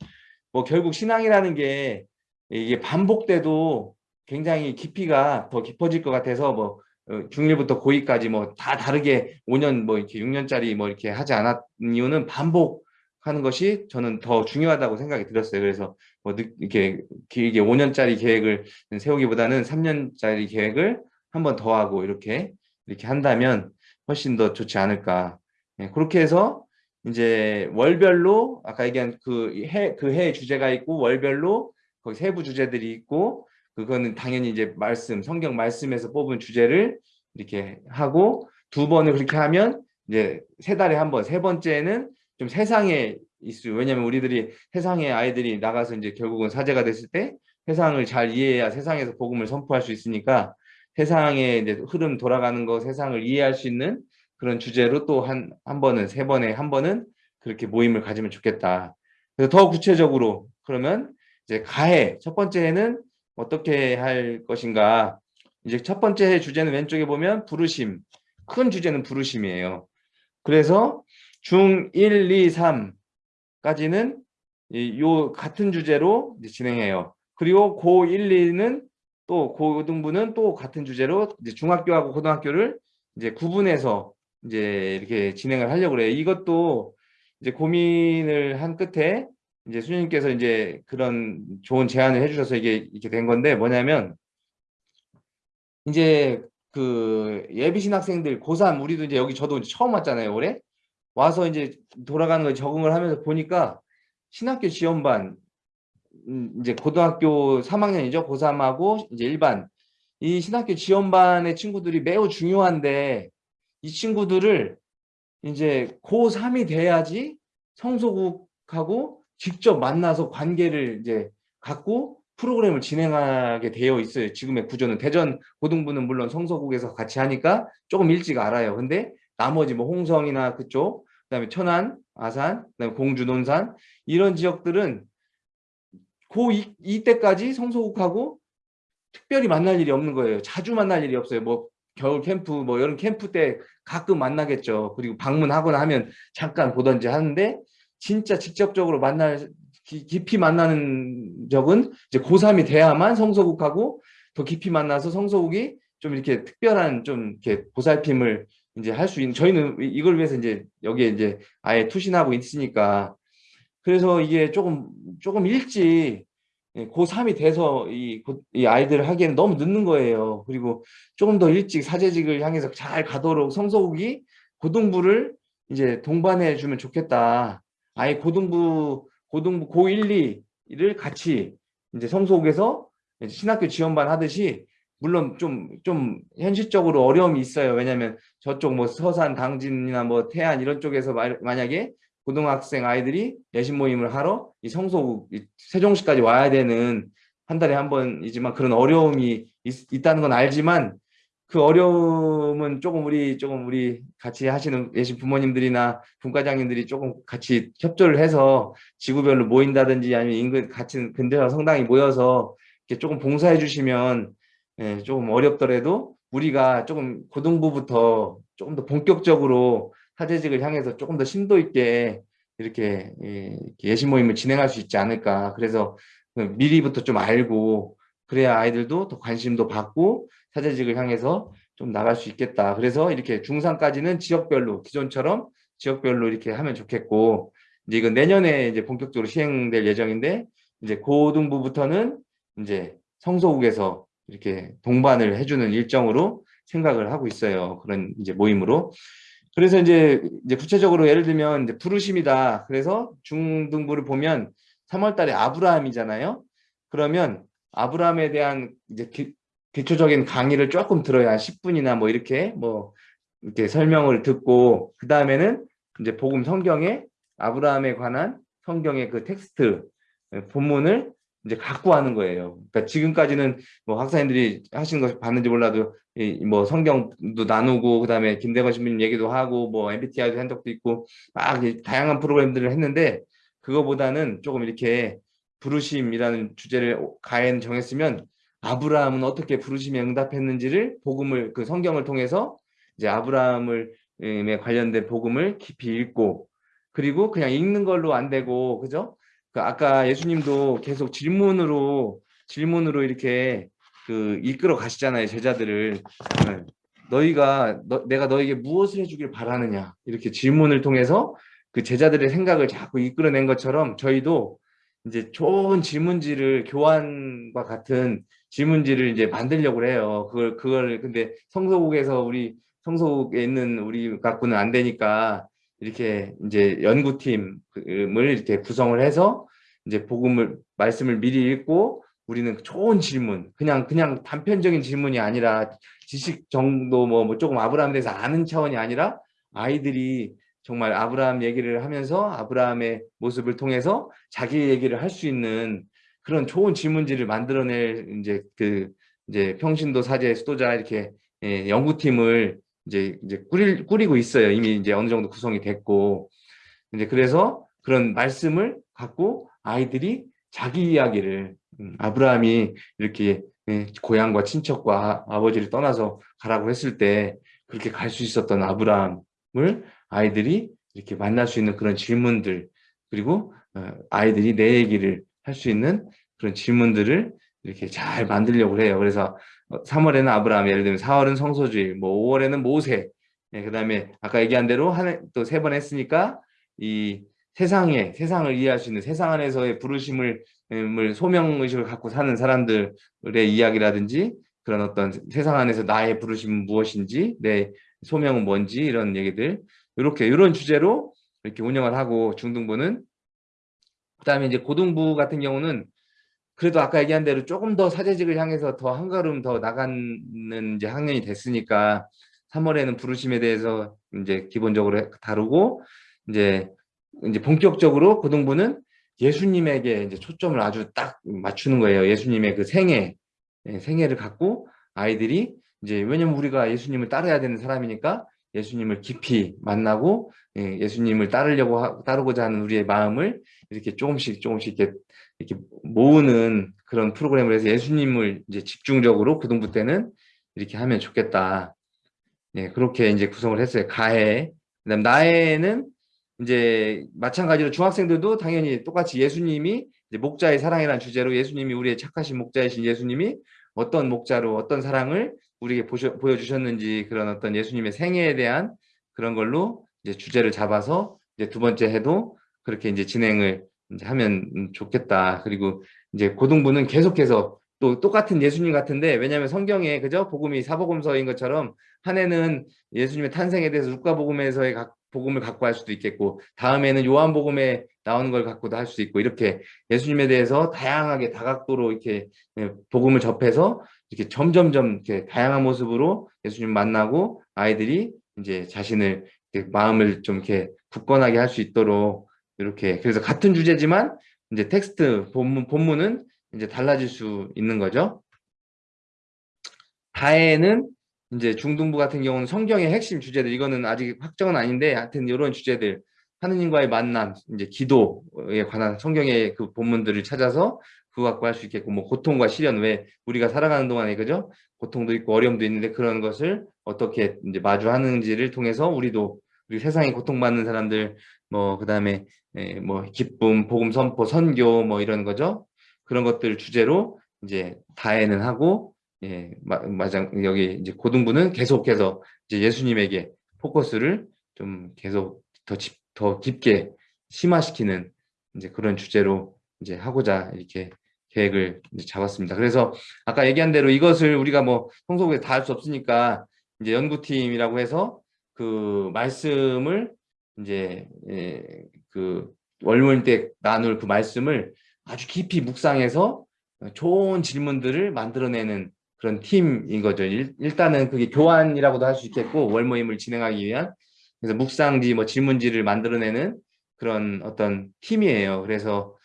뭐 결국 신앙이라는 게 이게 반복돼도 굉장히 깊이가 더 깊어질 것 같아서 뭐 어, 중1부터 고2까지 뭐 다 다르게 5년 뭐 이렇게 6년짜리 뭐 이렇게 하지 않았 이유는 반복하는 것이 저는 더 중요하다고 생각이 들었어요. 그래서 뭐 늦- 이렇게 길게 5년짜리 계획을 세우기보다는 3년짜리 계획을 한 번 더 하고 이렇게 이렇게 한다면 훨씬 더 좋지 않을까. 예, 그렇게 해서 이제 월별로 아까 얘기한 그해 그 해 주제가 있고 월별로 거기 세부 주제들이 있고 그거는 당연히 이제 말씀 성경 말씀에서 뽑은 주제를 이렇게 하고 두 번을 그렇게 하면 이제 세 달에 한 번 세 번째는 좀 세상에 있을 왜냐면 우리들이 세상에 아이들이 나가서 이제 결국은 사제가 됐을 때 세상을 잘 이해해야 세상에서 복음을 선포할 수 있으니까 세상의 이제 흐름 돌아가는 거 세상을 이해할 수 있는 그런 주제로 또 한 한 번은 세 번에 한 번은 그렇게 모임을 가지면 좋겠다. 그래서 더 구체적으로 그러면 이제 가해 첫 번째 해는 어떻게 할 것인가? 이제 첫 번째 해 주제는 왼쪽에 보면 부르심. 큰 주제는 부르심이에요. 그래서 중 1, 2, 3까지는 요 같은 주제로 이제 진행해요. 그리고 고 1, 2는 또 고등부는 또 같은 주제로 이제 중학교하고 고등학교를 이제 구분해서 이제 이렇게 진행을 하려고 그래요. 이것도 이제 고민을 한 끝에 이제 수님께서 이제 그런 좋은 제안을 해주셔서 이게 이렇게 된 건데 뭐냐면 이제 그 예비 신 학생들 고3 우리도 이제 여기 저도 이제 처음 왔잖아요 올해 와서 이제 돌아가는 거 적응을 하면서 보니까 신학교 지원반 음, 이제 고등학교 3학년이죠 고3하고 이제 일반 이 신학교 지원반의 친구들이 매우 중요한데 이 친구들을 이제 고3이 돼야지 성소국하고 직접 만나서 관계를 이제 갖고 프로그램을 진행하게 되어 있어요. 지금의 구조는 대전 고등부는 물론 성서국에서 같이 하니까 조금 일찍 알아요. 근데 나머지 뭐 홍성이나 그쪽, 그다음에 천안, 아산, 그다음에 공주, 논산 이런 지역들은 고2 이때까지 성소국하고 특별히 만날 일이 없는 거예요. 자주 만날 일이 없어요. 뭐 겨울 캠프, 뭐 여름 캠프 때 가끔 만나겠죠. 그리고 방문하거나 하면 잠깐 보던지 하는데 진짜 직접적으로 만날 기- 깊이 만나는 적은 이제 고3이 돼야만 성소국하고 더 깊이 만나서 성소국이 좀 이렇게 특별한 좀 이렇게 보살핌을 이제 할 수 있는 저희는 이- 이걸 위해서 이제 여기에 이제 아예 투신하고 있으니까 그래서 이게 조금 조금 일찍 예, 고3이 돼서 이, 고- 이 아이들을 하기에는 너무 늦는 거예요. 그리고 조금 더 일찍 사제직을 향해서 잘 가도록 성소국이 고등부를 이제 동반해 주면 좋겠다. 아예 고등부 고등부 고1, 2를 같이 이제 성소국에서 신학교 지원반 하듯이 물론 좀 좀 현실적으로 어려움이 있어요. 왜냐하면 저쪽 뭐 서산, 당진이나 뭐 태안 이런 쪽에서 마- 만약에 고등학생 아이들이 내신 모임을 하러 이 성소국 이 세종시까지 와야 되는 한 달에 한 번이지만 그런 어려움이 있, 다는건 알지만 그 어려움은 조금 우리 조금 우리 같이 하시는 예신 부모님들이나 분과장님들이 조금 같이 협조를 해서 지구별로 모인다든지 아니면 인근 같은 근대화 성당이 모여서 이렇게 조금 봉사해 주시면 예, 조금 어렵더라도 우리가 조금 고등부부터 조금 더 본격적으로 사제직을 향해서 조금 더 심도 있게 이렇게 예, 이렇게 예신 모임을 진행할 수 있지 않을까. 그래서 그 미리부터 좀 알고 그래야 아이들도 더 관심도 받고 사제직을 향해서 좀 나갈 수 있겠다. 그래서 이렇게 중3까지는 지역별로 기존처럼 지역별로 이렇게 하면 좋겠고 이제 이건 내년에 이제 본격적으로 시행될 예정인데 이제 고등부부터는 이제 성소국에서 이렇게 동반을 해주는 일정으로 생각을 하고 있어요. 그런 이제 모임으로. 그래서 이제 이제 구체적으로 예를 들면 이제 부르심이다. 그래서 중등부를 보면 3월 달에 아브라함이잖아요. 그러면 아브라함에 대한 이제 기, 기초적인 강의를 조금 들어야 한 10분이나 뭐 이렇게 뭐 이렇게 설명을 듣고 그 다음에는 이제 복음 성경에 아브라함에 관한 성경의 그 텍스트 본문을 이제 갖고 하는 거예요. 그러니까 지금까지는 뭐 학사님들이 하신 거 봤는지 몰라도 이 뭐 성경도 나누고 그다음에 김대건 신부님 얘기도 하고 뭐 MBTI도 한 적도 있고 막이 다양한 프로그램들을 했는데 그거보다는 조금 이렇게 부르심이라는 주제를 가엔 정했으면 아브라함은 어떻게 부르심에 응답했는지를 복음을 그 성경을 통해서 이제 아브라함을 에 관련된 복음을 깊이 읽고 그리고 그냥 읽는 걸로 안 되고 그죠? 그 아까 예수님도 계속 질문으로 질문으로 이렇게 그 이끌어 가시잖아요 제자들을 네. 너희가 너, 내가 너에게 무엇을 해주길 바라느냐 이렇게 질문을 통해서 그 제자들의 생각을 자꾸 이끌어낸 것처럼 저희도 이제 좋은 질문지를 교환과 같은 질문지를 이제 만들려고 해요. 그걸 그걸 근데 성서국에서 우리 성서국에 있는 우리 갖고는 안 되니까 이렇게 이제 연구팀을 이렇게 구성을 해서 이제 복음을 말씀을 미리 읽고 우리는 좋은 질문 그냥 그냥 단편적인 질문이 아니라 지식 정도 뭐, 뭐 조금 아브라함에 대해서 아는 차원이 아니라 아이들이 정말 아브라함 얘기를 하면서 아브라함의 모습을 통해서 자기 얘기를 할 수 있는 그런 좋은 질문지를 만들어낼 이제 그 이제 평신도 사제 수도자 이렇게 예, 연구팀을 이제 이제 꾸리, 꾸리고 있어요. 이미 이제 어느 정도 구성이 됐고 이제 그래서 그런 말씀을 갖고 아이들이 자기 이야기를 음, 아브라함이 이렇게 예, 고향과 친척과 아버지를 떠나서 가라고 했을 때 그렇게 갈 수 있었던 아브라함을 아이들이 이렇게 만날 수 있는 그런 질문들 그리고 어, 아이들이 내 얘기를 할 수 있는 그런 질문들을 이렇게 잘 만들려고 해요. 그래서 3월에는 어, 아브라함, 예를 들면 4월은 성소주의, 뭐 5월에는 모세, 네, 그 다음에 아까 얘기한 대로 또 세 번 했으니까 이 세상에 세상을 이해할 수 있는 세상 안에서의 부르심을 음, 소명의식을 갖고 사는 사람들의 이야기라든지 그런 어떤 세상 안에서 나의 부르심은 무엇인지 내 소명은 뭔지 이런 얘기들. 이렇게 이런 주제로 이렇게 운영을 하고 중등부는 그다음에 이제 고등부 같은 경우는 그래도 아까 얘기한 대로 조금 더 사제직을 향해서 더 한 걸음 더 나가는 이제 학년이 됐으니까 3월에는 부르심에 대해서 이제 기본적으로 다루고 이제 이제 본격적으로 고등부는 예수님에게 이제 초점을 아주 딱 맞추는 거예요. 예수님의 그 생애, 예, 생애를 갖고 아이들이 이제 왜냐면 우리가 예수님을 따라야 되는 사람이니까 예수님을 깊이 만나고 예, 예수님을 따르려고 하, 따르고자 하는 우리의 마음을 이렇게 조금씩 조금씩 이렇게, 이렇게 모으는 그런 프로그램을 해서 예수님을 이제 집중적으로 고등부 때는 이렇게 하면 좋겠다. 예, 그렇게 이제 구성을 했어요. 가해. 그다음 나해는 이제 마찬가지로 중학생들도 당연히 똑같이 예수님이 목자의 사랑이라는 주제로 예수님이 우리의 착하신 목자이신 예수님이 어떤 목자로 어떤 사랑을 우리에게 보셔, 보여주셨는지 그런 어떤 예수님의 생애에 대한 그런 걸로 이제 주제를 잡아서 이제 두 번째 해도 그렇게 이제 진행을 이제 하면 좋겠다. 그리고 이제 고등부는 계속해서 또 똑같은 예수님 같은데 왜냐하면 성경에 그죠 복음이 사복음서인 것처럼 한 해는 예수님의 탄생에 대해서 루카복음에서의 복음을 갖고 할 수도 있겠고 다음에는 요한복음에 나오는 걸 갖고도 할수 있고 이렇게 예수님에 대해서 다양하게 다각도로 이렇게 예, 복음을 접해서 이렇게 점점점 이렇게 다양한 모습으로 예수님 만나고 아이들이 이제 자신을 마음을 좀 이렇게 굳건하게 할 수 있도록 이렇게. 그래서 같은 주제지만 이제 텍스트 본문 본문은 이제 달라질 수 있는 거죠. 다에는 이제 중등부 같은 경우는 성경의 핵심 주제들. 이거는 아직 확정은 아닌데 하여튼 이런 주제들. 하느님과의 만남 이제 기도에 관한 성경의 그 본문들을 찾아서 그거 갖고 할 수 있겠고 뭐 고통과 시련 왜 우리가 살아가는 동안에 그죠? 고통도 있고 어려움도 있는데 그런 것을 어떻게 이제 마주하는지를 통해서 우리도 우리 세상에 고통받는 사람들 뭐 그다음에 예, 뭐 기쁨 복음 선포 선교 뭐 이런 거죠 그런 것들 주제로 이제 다해는 하고 예, 맞아 여기 이제 고등부는 계속해서 이제 예수님에게 포커스를 좀 계속 더, 집, 더 깊게 심화시키는 이제 그런 주제로 이제 하고자 이렇게 계획을 잡았습니다. 그래서 아까 얘기한 대로 이것을 우리가 뭐 성소국에 다 할 수 없으니까 이제 연구팀이라고 해서 그 말씀을 이제 예, 그 월모임 때 나눌 그 말씀을 아주 깊이 묵상해서 좋은 질문들을 만들어내는 그런 팀인 거죠. 일, 일단은 그게 교환이라고도 할 수 있겠고 월 모임을 진행하기 위한 그래서 묵상지 뭐 질문지를 만들어내는 그런 어떤 팀이에요. 그래서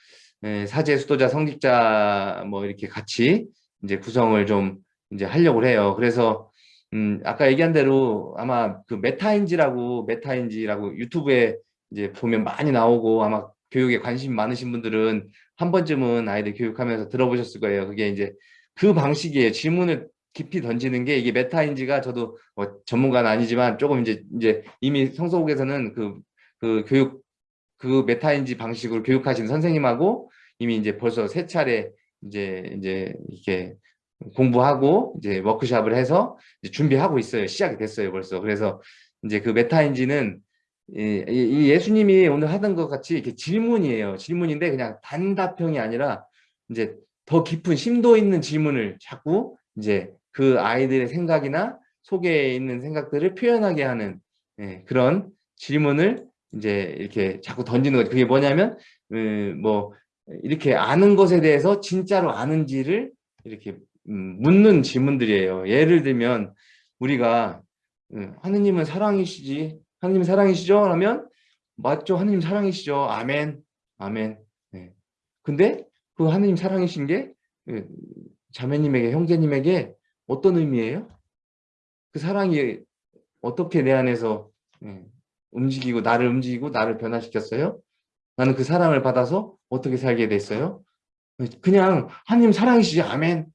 에, 사제 수도자 성직자 뭐 이렇게 같이 이제 구성을 좀 이제 하려고 해요. 그래서 음 아까 얘기한 대로 아마 그 메타인지라고 메타인지라고 유튜브에 이제 보면 많이 나오고 아마 교육에 관심 많으신 분들은 한 번쯤은 아이들 교육하면서 들어보셨을 거예요. 그게 이제 그 방식이에요. 질문을 깊이 던지는 게 이게 메타인지가 저도 뭐 전문가는 아니지만 조금 이제 이제 이미 성서국에서는 그, 그 교육 그 메타인지 방식으로 교육하신 선생님하고 이미 이제 벌써 세 차례 이제 이제 이렇게 공부하고 이제 워크샵을 해서 이제 준비하고 있어요. 시작이 됐어요, 벌써. 그래서 이제 그 메타인지는 이, 이 예수님이 오늘 하던 것 같이 이렇게 질문이에요. 질문인데 그냥 단답형이 아니라 이제 더 깊은 심도 있는 질문을 자꾸 이제 그 아이들의 생각이나 속에 있는 생각들을 표현하게 하는 예, 그런 질문을 이제 이렇게 자꾸 던지는 거죠. 그게 뭐냐면 음, 뭐 이렇게 아는 것에 대해서 진짜로 아는지를 이렇게 음, 묻는 질문들이에요. 예를 들면 우리가 음, 하느님은 사랑이시지 하느님 사랑이시죠? 라면 맞죠? 하느님 사랑이시죠? 아멘 아멘 네. 근데 그 하느님 사랑이신 게그 자매님에게 형제님에게 어떤 의미예요? 그 사랑이 어떻게 내 안에서 예, 움직이고 나를 움직이고 나를 변화시켰어요? 나는 그 사랑을 받아서 어떻게 살게 됐어요? 그냥 하나님 사랑이시지 아멘 예.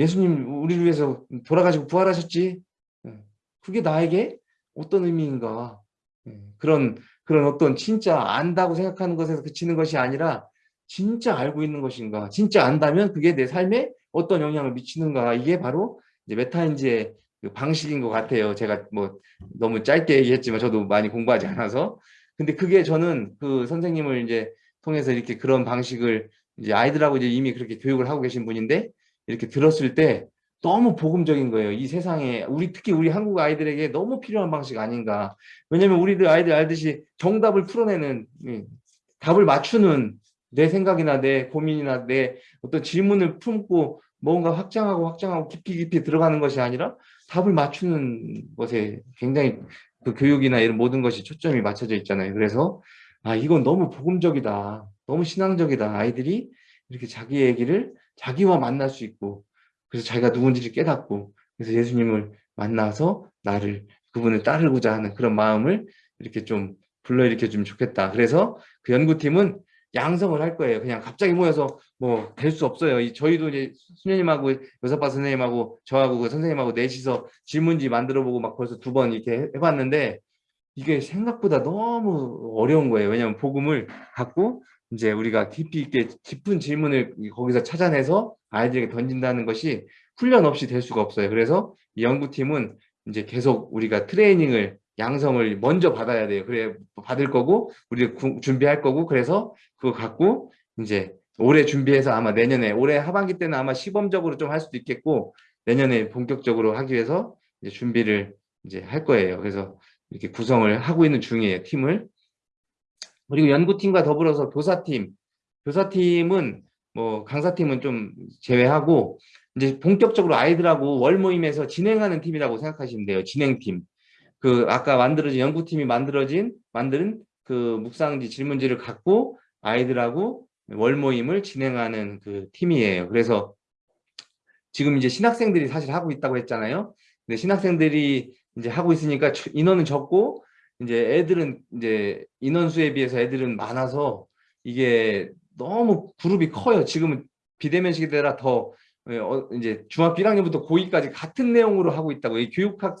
예수님 우리를 위해서 돌아가시고 부활하셨지? 예. 그게 나에게 어떤 의미인가? 그런 그런 어떤 진짜 안다고 생각하는 것에서 그치는 것이 아니라 진짜 알고 있는 것인가? 진짜 안다면 그게 내 삶에 어떤 영향을 미치는가? 이게 바로 이제 메타인지의 그 방식인 것 같아요. 제가 뭐 너무 짧게 얘기했지만 저도 많이 공부하지 않아서. 근데 그게 저는 그 선생님을 이제 통해서 이렇게 그런 방식을 이제 아이들하고 이제 이미 그렇게 교육을 하고 계신 분인데 이렇게 들었을 때 너무 복음적인 거예요. 이 세상에 우리 특히 우리 한국 아이들에게 너무 필요한 방식 아닌가. 왜냐면 우리들 아이들 알듯이 정답을 풀어내는 답을 맞추는 내 생각이나 내 고민이나 내 어떤 질문을 품고 뭔가 확장하고 확장하고 깊이 깊이 들어가는 것이 아니라 답을 맞추는 것에 굉장히 그 교육이나 이런 모든 것이 초점이 맞춰져 있잖아요. 그래서 아 이건 너무 복음적이다. 너무 신앙적이다. 아이들이 이렇게 자기 얘기를 자기와 만날 수 있고 그래서 자기가 누군지를 깨닫고 그래서 예수님을 만나서 나를 그분을 따르고자 하는 그런 마음을 이렇게 좀 불러일으켜 주면 좋겠다. 그래서 그 연구팀은 양성을 할 거예요. 그냥 갑자기 모여서 뭐 될 수 없어요. 이 저희도 이제 수녀님하고 여사파 선생님하고 저하고 그 선생님하고 넷이서 질문지 만들어 보고 막 벌써 두 번 이렇게 해봤는데 이게 생각보다 너무 어려운 거예요. 왜냐하면 복음을 갖고 이제 우리가 깊이 있게 깊은 질문을 거기서 찾아내서 아이들에게 던진다는 것이 훈련 없이 될 수가 없어요. 그래서 이 연구팀은 이제 계속 우리가 트레이닝을 양성을 먼저 받아야 돼요. 그래 받을 거고 우리 준비할 거고 그래서 그거 갖고 이제 올해 준비해서 아마 내년에 올해 하반기 때는 아마 시범적으로 좀 할 수도 있겠고 내년에 본격적으로 하기 위해서 이제 준비를 이제 할 거예요. 그래서 이렇게 구성을 하고 있는 중이에요. 팀을. 그리고 연구팀과 더불어서 교사팀. 교사팀은 뭐 강사팀은 좀 제외하고 이제 본격적으로 아이들하고 월 모임에서 진행하는 팀이라고 생각하시면 돼요. 진행팀. 그 아까 만들어진 연구팀이 만들어진 만드는 그 묵상지 질문지를 갖고 아이들하고 월 모임을 진행하는 그 팀이에요. 그래서 지금 이제 신학생들이 사실 하고 있다고 했잖아요. 근데 신학생들이 이제 하고 있으니까 인원은 적고 이제 애들은 이제 인원수에 비해서 애들은 많아서 이게 너무 그룹이 커요. 지금은 비대면 시대라 더 어, 이제 중학교 1학년부터 고2까지 같은 내용으로 하고 있다고. 이 교육학,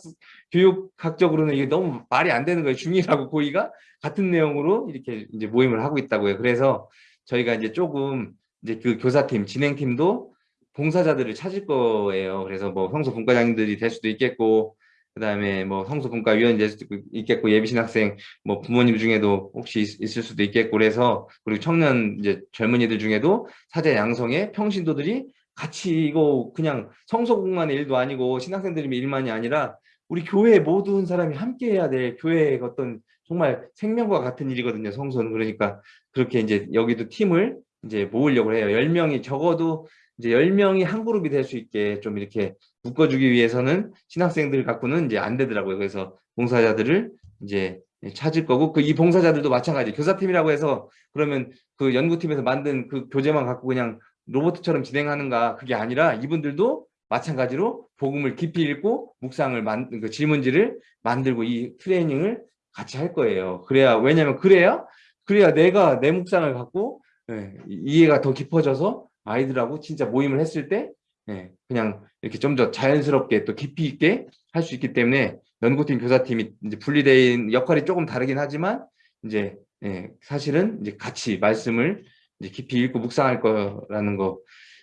교육학적으로는 이게 너무 말이 안 되는 거예요. 중1하고 고2가 같은 내용으로 이렇게 이제 모임을 하고 있다고요. 그래서 저희가 이제 조금 이제 그 교사팀, 진행팀도 봉사자들을 찾을 거예요. 그래서 뭐 성서 분과장님들이 될 수도 있겠고, 그 다음에 뭐 성서분과 위원이 될 수도 있겠고 예비신학생 뭐 부모님 중에도 혹시 있, 을 수도 있겠고 그래서 그리고 청년 이제 젊은이들 중에도 사제 양성의 평신도들이 같이 이거 그냥 성서공만의 일도 아니고 신학생들의 일만이 아니라 우리 교회 모든 사람이 함께 해야 될 교회의 어떤 정말 생명과 같은 일이거든요 성소는 그러니까 그렇게 이제 여기도 팀을 이제 모으려고 해요. 10명이 적어도 이제 10명이 한 그룹이 될 수 있게 좀 이렇게 묶어주기 위해서는 신학생들 갖고는 이제 안 되더라고요. 그래서 봉사자들을 이제 찾을 거고 그 이 봉사자들도 마찬가지 교사팀이라고 해서 그러면 그 연구팀에서 만든 그 교재만 갖고 그냥 로봇처럼 진행하는가 그게 아니라 이분들도 마찬가지로 복음을 깊이 읽고 묵상을 만, 그 질문지를 만들고 이 트레이닝을 같이 할 거예요. 그래야 왜냐면 그래야 그래야 내가 내 묵상을 갖고 예, 이해가 더 깊어져서 아이들하고 진짜 모임을 했을 때 예, 그냥 이렇게 좀 더 자연스럽게 또 깊이 있게 할 수 있기 때문에 연구팀 교사팀이 이제 분리된 역할이 조금 다르긴 하지만 이제 예, 사실은 이제 같이 말씀을 이제 깊이 읽고 묵상할 거라는 거.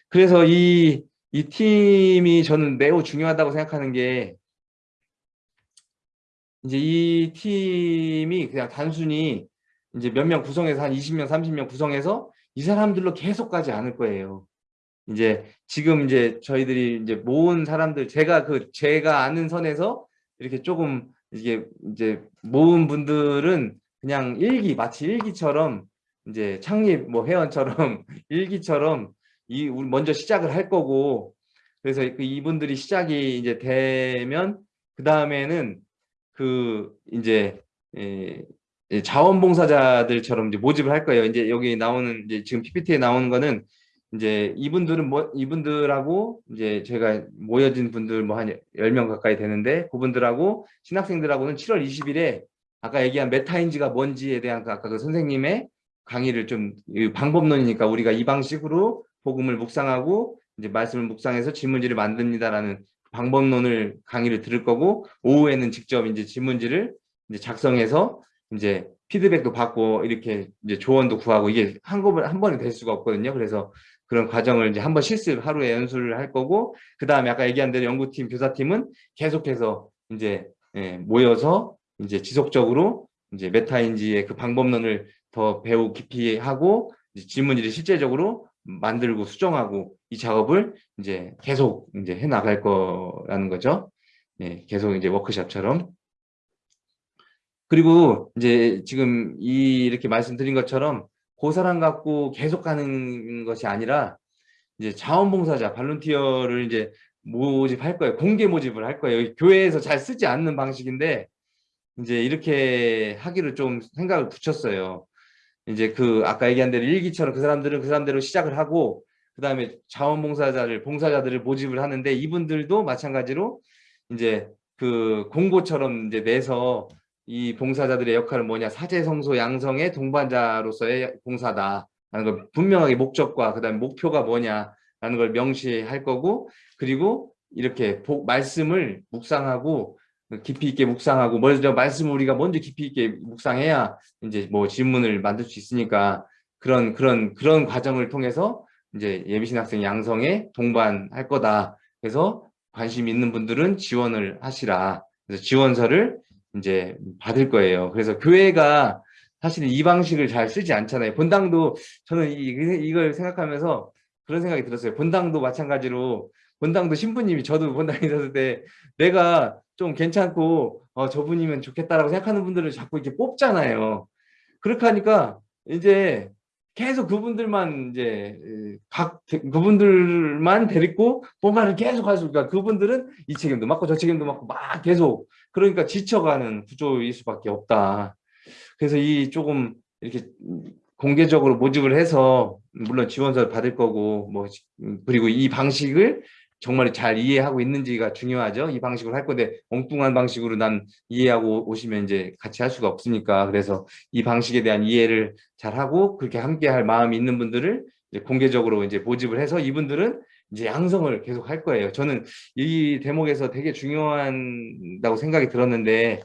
그래서 이, 이 팀이 저는 매우 중요하다고 생각하는 게 이제 이 팀이 그냥 단순히 이제 몇 명 구성해서 한 20명, 30명 구성해서 이 사람들로 계속 가지 않을 거예요. 이제 지금 이제 저희들이 이제 모은 사람들 제가 그 제가 아는 선에서 이렇게 조금 이게 이제 모은 분들은 그냥 일기 마치 일기처럼 이제 창립 뭐 회원처럼 일기처럼 이 우리 먼저 시작을 할 거고 그래서 그 이분들이 시작이 이제 되면 그 다음에는 그 이제 에, 예, 자원봉사자들처럼 이제 모집을 할 거예요. 이제 여기 나오는 이제 지금 PPT에 나오는 거는 이제 이분들은 뭐 이분들하고 이제 제가 모여진 분들 뭐한 10명 가까이 되는데 그분들하고 신학생들하고는 7월 20일에 아까 얘기한 메타인지가 뭔지에 대한 그 아까 그 선생님의 강의를 좀 방법론이니까 우리가 이 방식으로 복음을 묵상하고 이제 말씀을 묵상해서 질문지를 만듭니다라는 방법론을 강의를 들을 거고 오후에는 직접 이제 질문지를 이제 작성해서 이제 피드백도 받고 이렇게 이제 조언도 구하고 이게 한꺼번에 한 번에 될 수가 없거든요. 그래서 그런 과정을 이제 한 번 실습 하루에 연수를 할 거고 그 다음에 아까 얘기한 대로 연구팀 교사팀은 계속해서 이제 예, 모여서 이제 지속적으로 이제 메타인지의 그 방법론을 더 배우 깊이 하고 질문지를 실제적으로 만들고 수정하고 이 작업을 이제 계속 이제 해 나갈 거라는 거죠. 예, 계속 이제 워크샵처럼. 그리고 이제 지금 이 이렇게 말씀드린 것처럼 그 사람 갖고 계속 가는 것이 아니라 이제 자원봉사자 발론티어를 이제 모집할 거예요. 공개 모집을 할 거예요. 교회에서 잘 쓰지 않는 방식인데 이제 이렇게 하기를 좀 생각을 붙였어요. 이제 그 아까 얘기한 대로 일기처럼 그 사람들은 그 사람대로 시작을 하고 그 다음에 자원봉사자를 봉사자들을 모집을 하는데 이분들도 마찬가지로 이제 그 공고처럼 이제 내서 이 봉사자들의 역할은 뭐냐 사제성소 양성의 동반자로서의 봉사다 라는 걸 분명하게 목적과 그 다음에 목표가 뭐냐 라는 걸 명시할 거고 그리고 이렇게 복, 말씀을 묵상하고 깊이 있게 묵상하고 먼저 말씀을 우리가 먼저 깊이 있게 묵상해야 이제 뭐 질문을 만들 수 있으니까 그런 그런 그런 과정을 통해서 이제 예비신 학생 양성에 동반할 거다. 그래서 관심 있는 분들은 지원을 하시라. 그래서 지원서를 이제 받을 거예요. 그래서 교회가 사실은 이 방식을 잘 쓰지 않잖아요. 본당도 저는 이, 이걸 생각하면서 그런 생각이 들었어요. 본당도 마찬가지로 본당도 신부님이 저도 본당에 있었을 때 내가 좀 괜찮고 어, 저분이면 좋겠다라고 생각하는 분들을 자꾸 이렇게 뽑잖아요. 그렇게 하니까 이제 계속 그분들만 이제 각 그분들만 데리고 뭔가를 계속 할 수가 그분들은 이 책임도 맡고 저 책임도 맡고 막 계속 그러니까 지쳐가는 구조일 수밖에 없다. 그래서 이 조금 이렇게 공개적으로 모집을 해서 물론 지원서를 받을 거고 뭐 그리고 이 방식을 정말 잘 이해하고 있는지가 중요하죠. 이 방식으로 할 건데 엉뚱한 방식으로 난 이해하고 오시면 이제 같이 할 수가 없으니까 그래서 이 방식에 대한 이해를 잘 하고 그렇게 함께 할 마음이 있는 분들을 이제 공개적으로 이제 모집을 해서 이분들은 이제 양성을 계속 할 거예요. 저는 이 대목에서 되게 중요한다고 생각이 들었는데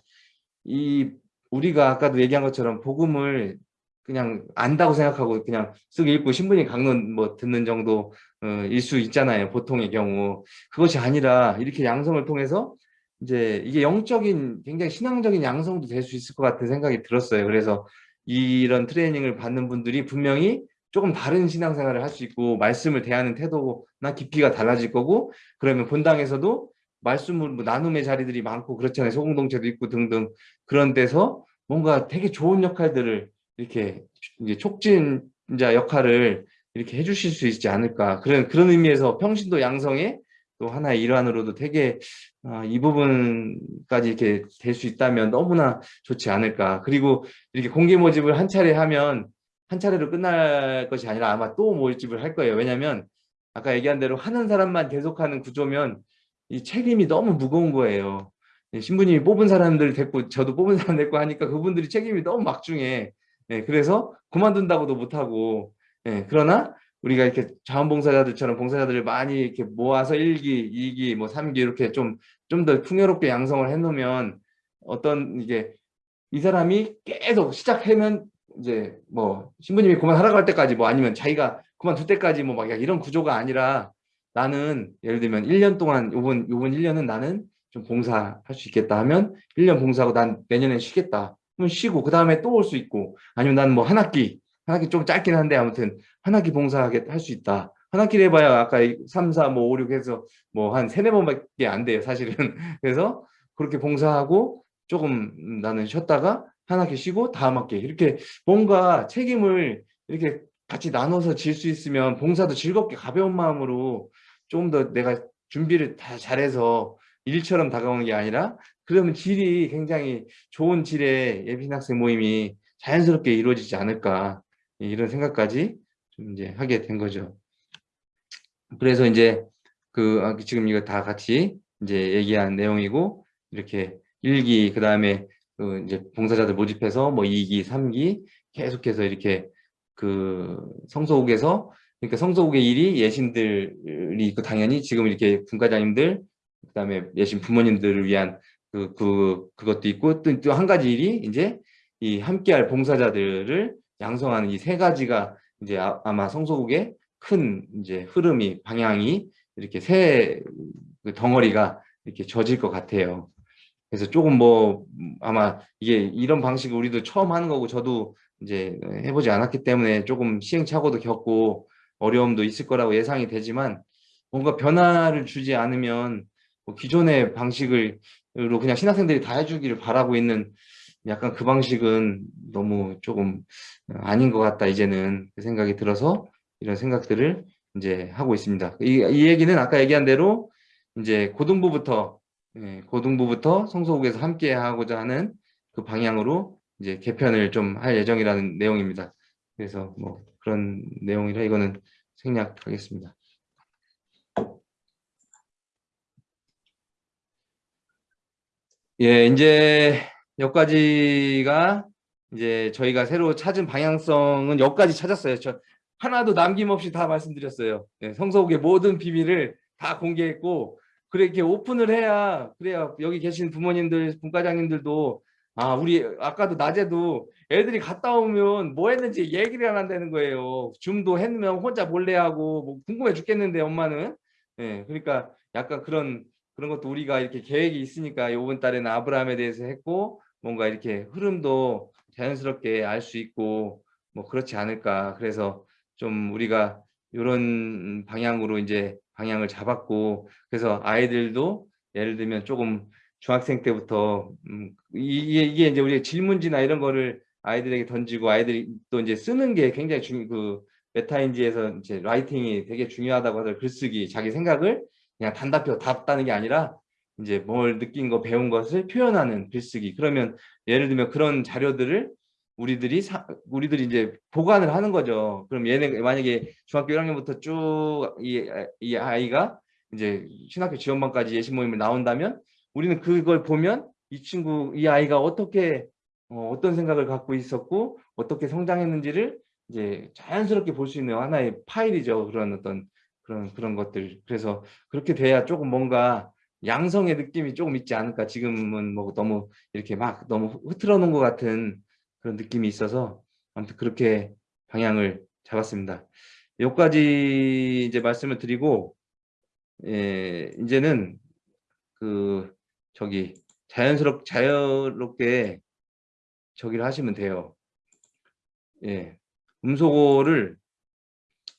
이 우리가 아까도 얘기한 것처럼 복음을 그냥 안다고 생각하고 그냥 쓱 읽고 신분이 강론 뭐 듣는 정도 어, 일수 있잖아요. 보통의 경우. 그것이 아니라 이렇게 양성을 통해서 이제 이게 영적인 굉장히 신앙적인 양성도 될 수 있을 것 같은 생각이 들었어요. 그래서 이런 트레이닝을 받는 분들이 분명히 조금 다른 신앙생활을 할 수 있고 말씀을 대하는 태도나 깊이가 달라질 거고 그러면 본당에서도 말씀을 뭐 나눔의 자리들이 많고 그렇잖아요. 소공동체도 있고 등등 그런 데서 뭔가 되게 좋은 역할들을 이렇게 이제 촉진자 역할을 이렇게 해주실 수 있지 않을까 그런 그런 의미에서 평신도 양성의 또 하나의 일환으로도 되게 아, 이 부분까지 이렇게 될 수 있다면 너무나 좋지 않을까 그리고 이렇게 공개 모집을 한 차례 하면 한 차례로 끝날 것이 아니라 아마 또 모집을 할 거예요. 왜냐하면 아까 얘기한 대로 하는 사람만 계속하는 구조면 이 책임이 너무 무거운 거예요. 예, 신부님이 뽑은 사람들 됐고 저도 뽑은 사람 됐고 하니까 그분들이 책임이 너무 막중해. 예, 그래서 그만둔다고도 못하고. 예, 그러나 우리가 이렇게 자원봉사자들처럼 봉사자들을 많이 이렇게 모아서 1기, 2기, 뭐 3기 이렇게 좀 좀 더 풍요롭게 양성을 해놓으면 어떤 이게 이 사람이 계속 시작하면 이제 뭐 신부님이 그만하라고 할 때까지 뭐 아니면 자기가 그만둘 때까지 뭐 막 이런 구조가 아니라 나는 예를 들면 1년 동안 요번 요번 1년은 나는 좀 봉사할 수 있겠다 하면 1년 봉사하고 난 내년엔 쉬겠다. 그럼 쉬고 그 다음에 또 올 수 있고 아니면 난 뭐 한 학기 한 학기 좀 짧긴 한데 아무튼 한 학기 봉사하게 할 수 있다. 한 학기를 해봐야 아까 3, 4, 뭐 5, 6 해서 뭐 한 세네 번밖에 안 돼요 사실은. 그래서 그렇게 봉사하고 조금 나는 쉬었다가 한 학기 쉬고 다음 학기 이렇게 뭔가 책임을 이렇게 같이 나눠서 질 수 있으면 봉사도 즐겁게 가벼운 마음으로 조금 더 내가 준비를 다 잘해서 일처럼 다가오는 게 아니라 그러면 질이 굉장히 좋은 질의 예비신 학생 모임이 자연스럽게 이루어지지 않을까 이런 생각까지 좀 이제 하게 된 거죠. 그래서 이제 그 아, 지금 이거 다 같이 이제 얘기한 내용이고 이렇게 1기 그 다음에 그 이제 봉사자들 모집해서 뭐 2기, 3기 계속해서 이렇게 그 성소국에서 그러니까 성소국의 일이 예신들이 있고 당연히 지금 이렇게 분과장님들 그다음에 예신 부모님들을 위한 그, 그 그것도 있고 또한 가지 일이 이제 이 함께할 봉사자들을 양성하는 이 세 가지가 이제 아, 마 성소국의 큰 이제 흐름이 방향이 이렇게 세그 덩어리가 이렇게 젖을 것 같아요. 그래서 조금 뭐 아마 이게 이런 방식을 우리도 처음 하는 거고 저도 이제 해보지 않았기 때문에 조금 시행착오도 겪고 어려움도 있을 거라고 예상이 되지만 뭔가 변화를 주지 않으면 뭐 기존의 방식으로 그냥 신학생들이 다 해주기를 바라고 있는 약간 그 방식은 너무 조금 아닌 것 같다 이제는 그 생각이 들어서 이런 생각들을 이제 하고 있습니다. 이, 이 얘기는 아까 얘기한 대로 이제 고등부부터 예, 고등부부터 성소국에서 함께 하고자 하는 그 방향으로 이제 개편을 좀 할 예정이라는 내용입니다. 그래서 뭐 그런 내용이라 이거는 생략하겠습니다. 예, 이제 여기까지가 이제 저희가 새로 찾은 방향성은 여기까지 찾았어요. 저 하나도 남김없이 다 말씀드렸어요. 예, 성서국의 모든 비밀을 다 공개했고 그렇게 오픈을 해야 그래야 여기 계신 부모님들, 분과장님들도 아 우리 아까도 낮에도 애들이 갔다 오면 뭐 했는지 얘기를 안 한다는 거예요. 줌도 했으면 혼자 몰래 하고 뭐 궁금해 죽겠는데 엄마는 예, 그러니까 약간 그런 그런 것도 우리가 이렇게 계획이 있으니까 이번 달에는 아브라함에 대해서 했고 뭔가 이렇게 흐름도 자연스럽게 알 수 있고 뭐 그렇지 않을까 그래서 좀 우리가 이런 방향으로 이제 방향을 잡았고 그래서 아이들도 예를 들면 조금 중학생 때부터 음 이게, 이게 이제 우리 질문지나 이런 거를 아이들에게 던지고 아이들이 또 이제 쓰는 게 굉장히 중요 그 메타인지에서 이제 라이팅이 되게 중요하다고 하더라고요. 글쓰기 자기 생각을 그냥 단답형 답다는 게 아니라 이제 뭘 느낀 거 배운 것을 표현하는 글쓰기. 그러면 예를 들면 그런 자료들을 우리들이 사, 우리들이 이제 보관을 하는 거죠. 그럼 얘네 만약에 중학교 1학년부터 쭉이 이 아이가 이제 신학교 지원반까지 예시 모임을 나온다면 우리는 그걸 보면 이 친구 이 아이가 어떻게 어, 어떤 생각을 갖고 있었고 어떻게 성장했는지를 이제 자연스럽게 볼 수 있는 하나의 파일이죠. 그런 어떤 그런 그런 것들. 그래서 그렇게 돼야 조금 뭔가 양성의 느낌이 조금 있지 않을까. 지금은 뭐 너무 이렇게 막 너무 흐트러 놓은 것 같은 그런 느낌이 있어서 아무튼 그렇게 방향을 잡았습니다. 여기까지 이제 말씀을 드리고 예, 이제는 그 저기 자연스럽 자유롭게 저기를 하시면 돼요. 예, 음소거를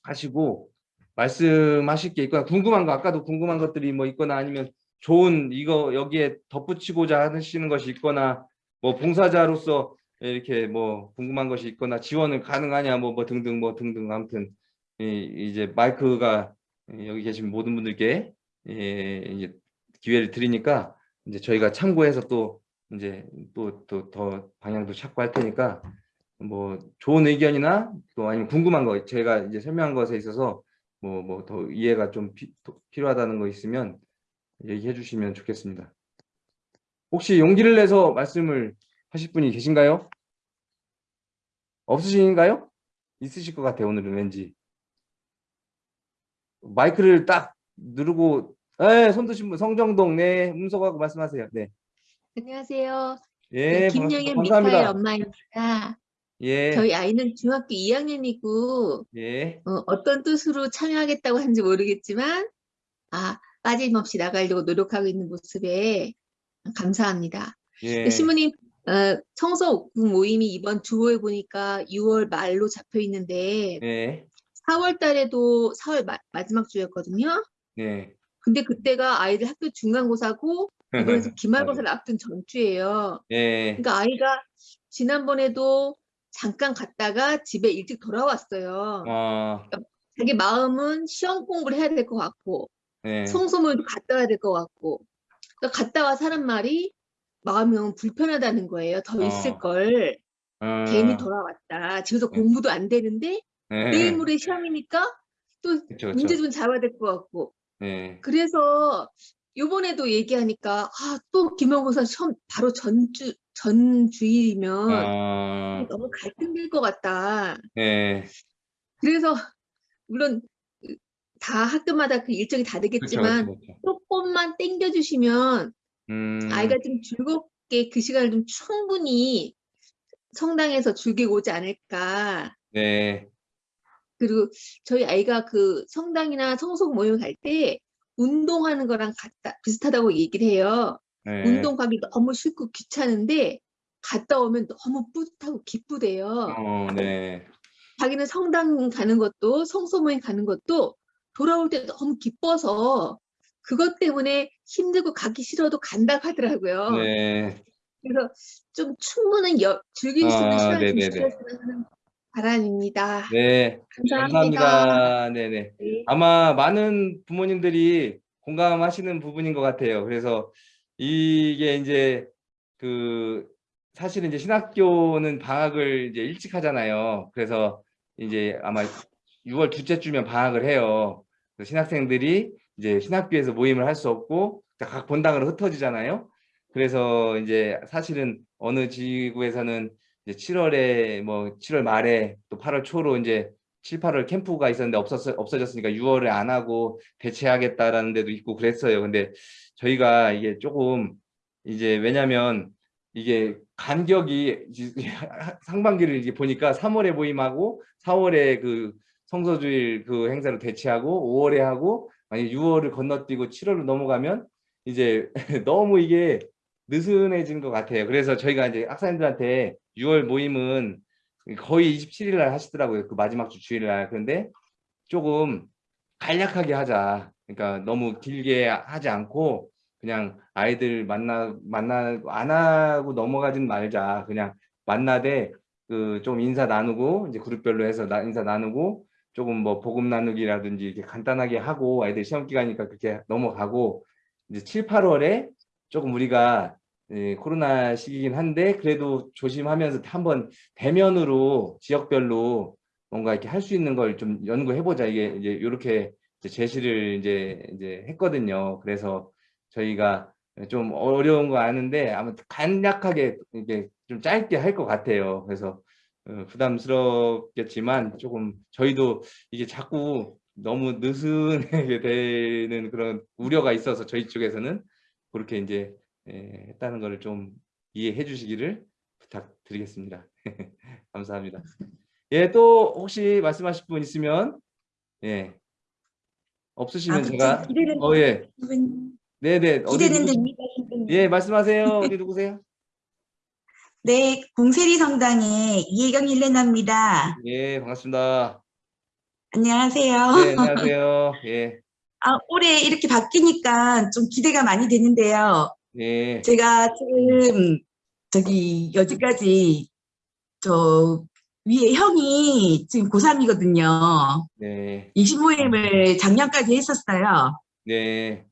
하시고 말씀하실 게 있거나 궁금한 거 아까도 궁금한 것들이 뭐 있거나 아니면 좋은 이거 여기에 덧붙이고자 하시는 것이 있거나 뭐 봉사자로서 이렇게 뭐 궁금한 것이 있거나 지원을 가능하냐 뭐, 뭐 등등 뭐 등등 아무튼 이- 이제 마이크가 여기 계신 모든 분들께 예, 이제 기회를 드리니까 이제 저희가 참고해서 또 이제 또 또 더 방향도 찾고 할 테니까 뭐 좋은 의견이나 또 아니면 궁금한 거 제가 이제 설명한 것에 있어서 뭐 뭐 더 이해가 좀 피- 더 필요하다는 거 있으면 얘기해 주시면 좋겠습니다. 혹시 용기를 내서 말씀을 하실 분이 계신가요? 없으신가요? 있으실 것 같아요, 오늘은 왠지. 마이크를 딱 누르고, 네, 손 드신 분, 성정동, 네, 음소거하고 말씀하세요. 네. 안녕하세요. 예, 네. 김영현 미카엘. 엄마입니다. 예, 저희 아이는 중학교 2학년이고 예, 어, 떤 뜻으로 참여하겠다고 하는지 모르겠지만 아 빠짐없이 나가려고 노력하고 있는 모습에 감사합니다. 예, 네, 신부님 어, 청소 모임이 이번 주호에 보니까 6월 말로 잡혀 있는데 예, 4월 달에도 4월 마, 마지막 주였거든요. 예. 근데 그때가 아이들 학교 중간고사고 이번에서 기말고사를 앞둔 전주예요. 예, 그러니까 아이가 지난번에도 잠깐 갔다가 집에 일찍 돌아왔어요. 아, 자기 마음은 시험 공부를 해야 될 것 같고 예, 청소물도 갔다 와야 될 것 같고 그러니까 갔다 와 사람 말이 마음이 너무 불편하다는 거예요. 더 어. 있을 걸 어, 괜히 돌아왔다. 집에서 네. 공부도 안 되는데 예, 내일 모레 시험이니까 또 그쵸, 문제 그쵸. 좀 잡아야 될 것 같고 예, 그래서 요번에도 얘기하니까 아 또 기말고사 시험 바로 전주 전주일이면 아, 너무 갈등될 것 같다. 예, 그래서 물론 그다 학교마다 그 일정이 다 그쵸, 되겠지만 그쵸, 그쵸. 조금만 땡겨주시면 음, 아이가 좀 즐겁게 그 시간을 좀 충분히 성당에서 즐기고 오지 않을까. 네, 그리고 저희 아이가 그 성당이나 성속 모임 갈 때 운동하는 거랑 같다, 비슷하다고 얘기를 해요. 네, 운동 가기 너무 싫고 귀찮은데 갔다 오면 너무 뿌듯하고 기쁘대요. 어, 네, 자기는 성당 가는 것도 성소모임 가는 것도 돌아올 때 너무 기뻐서 그것 때문에 힘들고 가기 싫어도 간다고 하더라고요. 네, 그래서 좀 충분한 여, 즐길 수 있는 아, 시간을 좀 네네네. 주셨으면 하는 바람입니다. 네, 감사합니다. 감사합니다. 네네. 네. 아마 많은 부모님들이 공감하시는 부분인 것 같아요. 그래서 이게 이제 그 사실은 이제 신학교는 방학을 이제 일찍 하잖아요. 그래서 이제 아마 6월 둘째 주면 방학을 해요. 신학생들이 이제 신학교에서 모임을 할 수 없고 각 본당으로 흩어지잖아요. 그래서 이제 사실은 어느 지구에서는 이제 7월에 뭐 7월 말에 또 8월 초로 이제 7, 8월 캠프가 있었는데 없었, 없어졌으니까 6월에 안 하고 대체하겠다라는 데도 있고 그랬어요. 근데 저희가 이게 조금 이제 왜냐면 이게 간격이 상반기를 이제 보니까 3월에 모임하고 4월에 그 성서주일 그 행사를 대체하고 5월에 하고 만약 6월을 건너뛰고 7월로 넘어가면 이제 너무 이게 느슨해진 것 같아요. 그래서 저희가 이제 학사님들한테 6월 모임은 거의 27일 날 하시더라고요. 그 마지막 주 주일 날. 그런데 조금 간략하게 하자. 그러니까 너무 길게 하지 않고 그냥 아이들 만나 만나 안 하고 넘어가진 말자. 그냥 만나되 그 좀 인사 나누고 이제 그룹별로 해서 나, 인사 나누고 조금 뭐 복음 나누기라든지 이렇게 간단하게 하고 아이들 시험 기간이니까 그렇게 넘어가고 이제 7, 8월에 조금 우리가 예, 코로나 시기긴 한데 그래도 조심하면서 한번 대면으로 지역별로 뭔가 이렇게 할 수 있는 걸 좀 연구해 보자 이게 이제 이렇게 제시를 이제 이제 했거든요. 그래서 저희가 좀 어려운 거 아는데 아무튼 간략하게 이게 좀 짧게 할 것 같아요. 그래서 어, 부담스럽겠지만 조금 저희도 이게 자꾸 너무 느슨하게 되는 그런 우려가 있어서 저희 쪽에서는 그렇게 이제 예, 했다는 것을 좀 이해해 주시기를 부탁드리겠습니다. 감사합니다. 예, 또 혹시 말씀하실 분 있으면 예. 없으시면 아무튼 제가 어 예. 네, 네. 기대는 됩니다. 선생님. 예, 말씀하세요. 어디 누구세요? 네, 공세리 성당의 이혜경 힐레나입니다. 예, 반갑습니다. 안녕하세요. 네, 안녕하세요. 예. 아, 올해 이렇게 바뀌니까 좀 기대가 많이 되는데요. 예. 제가 지금 저기 여지까지 저 위에 형이 지금 고3이거든요. 네, 입시 모임을 작년까지 했었어요. 네,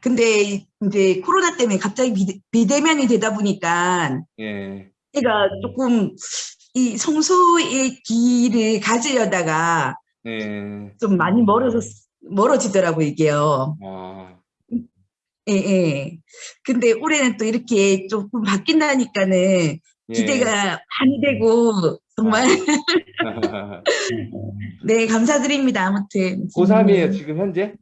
근데 이제 코로나 때문에 갑자기 비대, 비대면이 되다 보니까 예, 제가 조금 이 성소의 길을 가지려다가 네, 좀 많이 멀어져, 멀어지더라고요, 이게요. 아, 예, 예. 근데 올해는 또 이렇게 조금 바뀐다니까는 예. 기대가 많이 되고 정말 네 감사드립니다 아무튼 고3이에요, 지금 현재?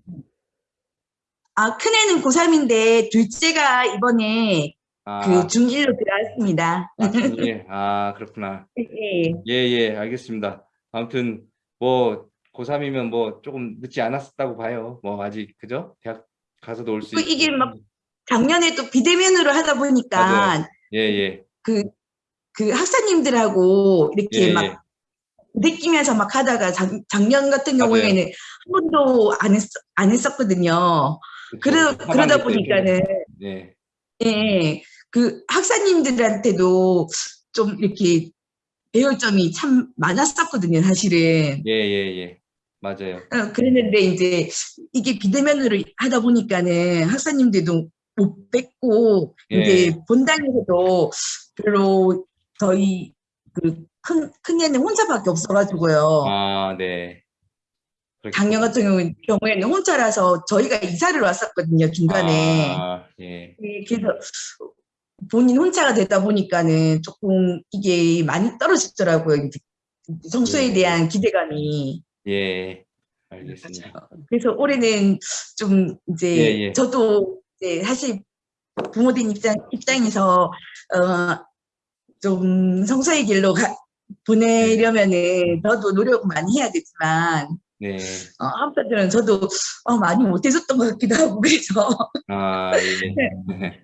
아 큰애는 고3인데 둘째가 이번에 아, 그 중1로 들어왔습니다 아, 예. 아, 그렇구나. 예. 예, 예, 알겠습니다. 아무튼 뭐 고3이면 뭐 조금 늦지 않았다고 봐요. 뭐 아직 그죠? 대학 가서도 올수그 있고. 이게 막 작년에 또 비대면으로 하다 보니까 맞아요. 예, 예. 그, 그 학사님들하고 이렇게 예, 막 예. 느끼면서 막 하다가 작, 작년 같은 맞아요. 경우에는 한 번도 안, 했, 안 했었거든요 그러, 그러다 때 보니까는 좀, 예. 예, 그 학사님들한테도 좀 이렇게 배울 점이 참 많았었거든요, 사실은. 예, 예, 예. 맞아요. 어, 그랬는데 이제 이게 비대면으로 하다 보니까는 학사님들도 못 뵙고 예. 이제 본당에서도 별로 저희 그 큰, 큰 애는 혼자밖에 없어가지고요. 아, 네. 작년 같은 경우- 경우에는 혼자라서 저희가 이사를 왔었거든요, 중간에. 아, 예. 네, 그래서 본인 혼자가 되다 보니까는 조금 이게 많이 떨어지더라고요. 성수에 네. 대한 기대감이. 예. 알겠습니다. 그래서 올해는 좀 이제 예, 예. 저도 이제 사실 부모님 입장 입장에서 어 좀 성서의 길로 가, 보내려면은 저도 노력 많이 해야 되지만 네. 어, 한편으로는 저도 어, 많이 못해줬던 것 같기도 하고 그래서 아, 예.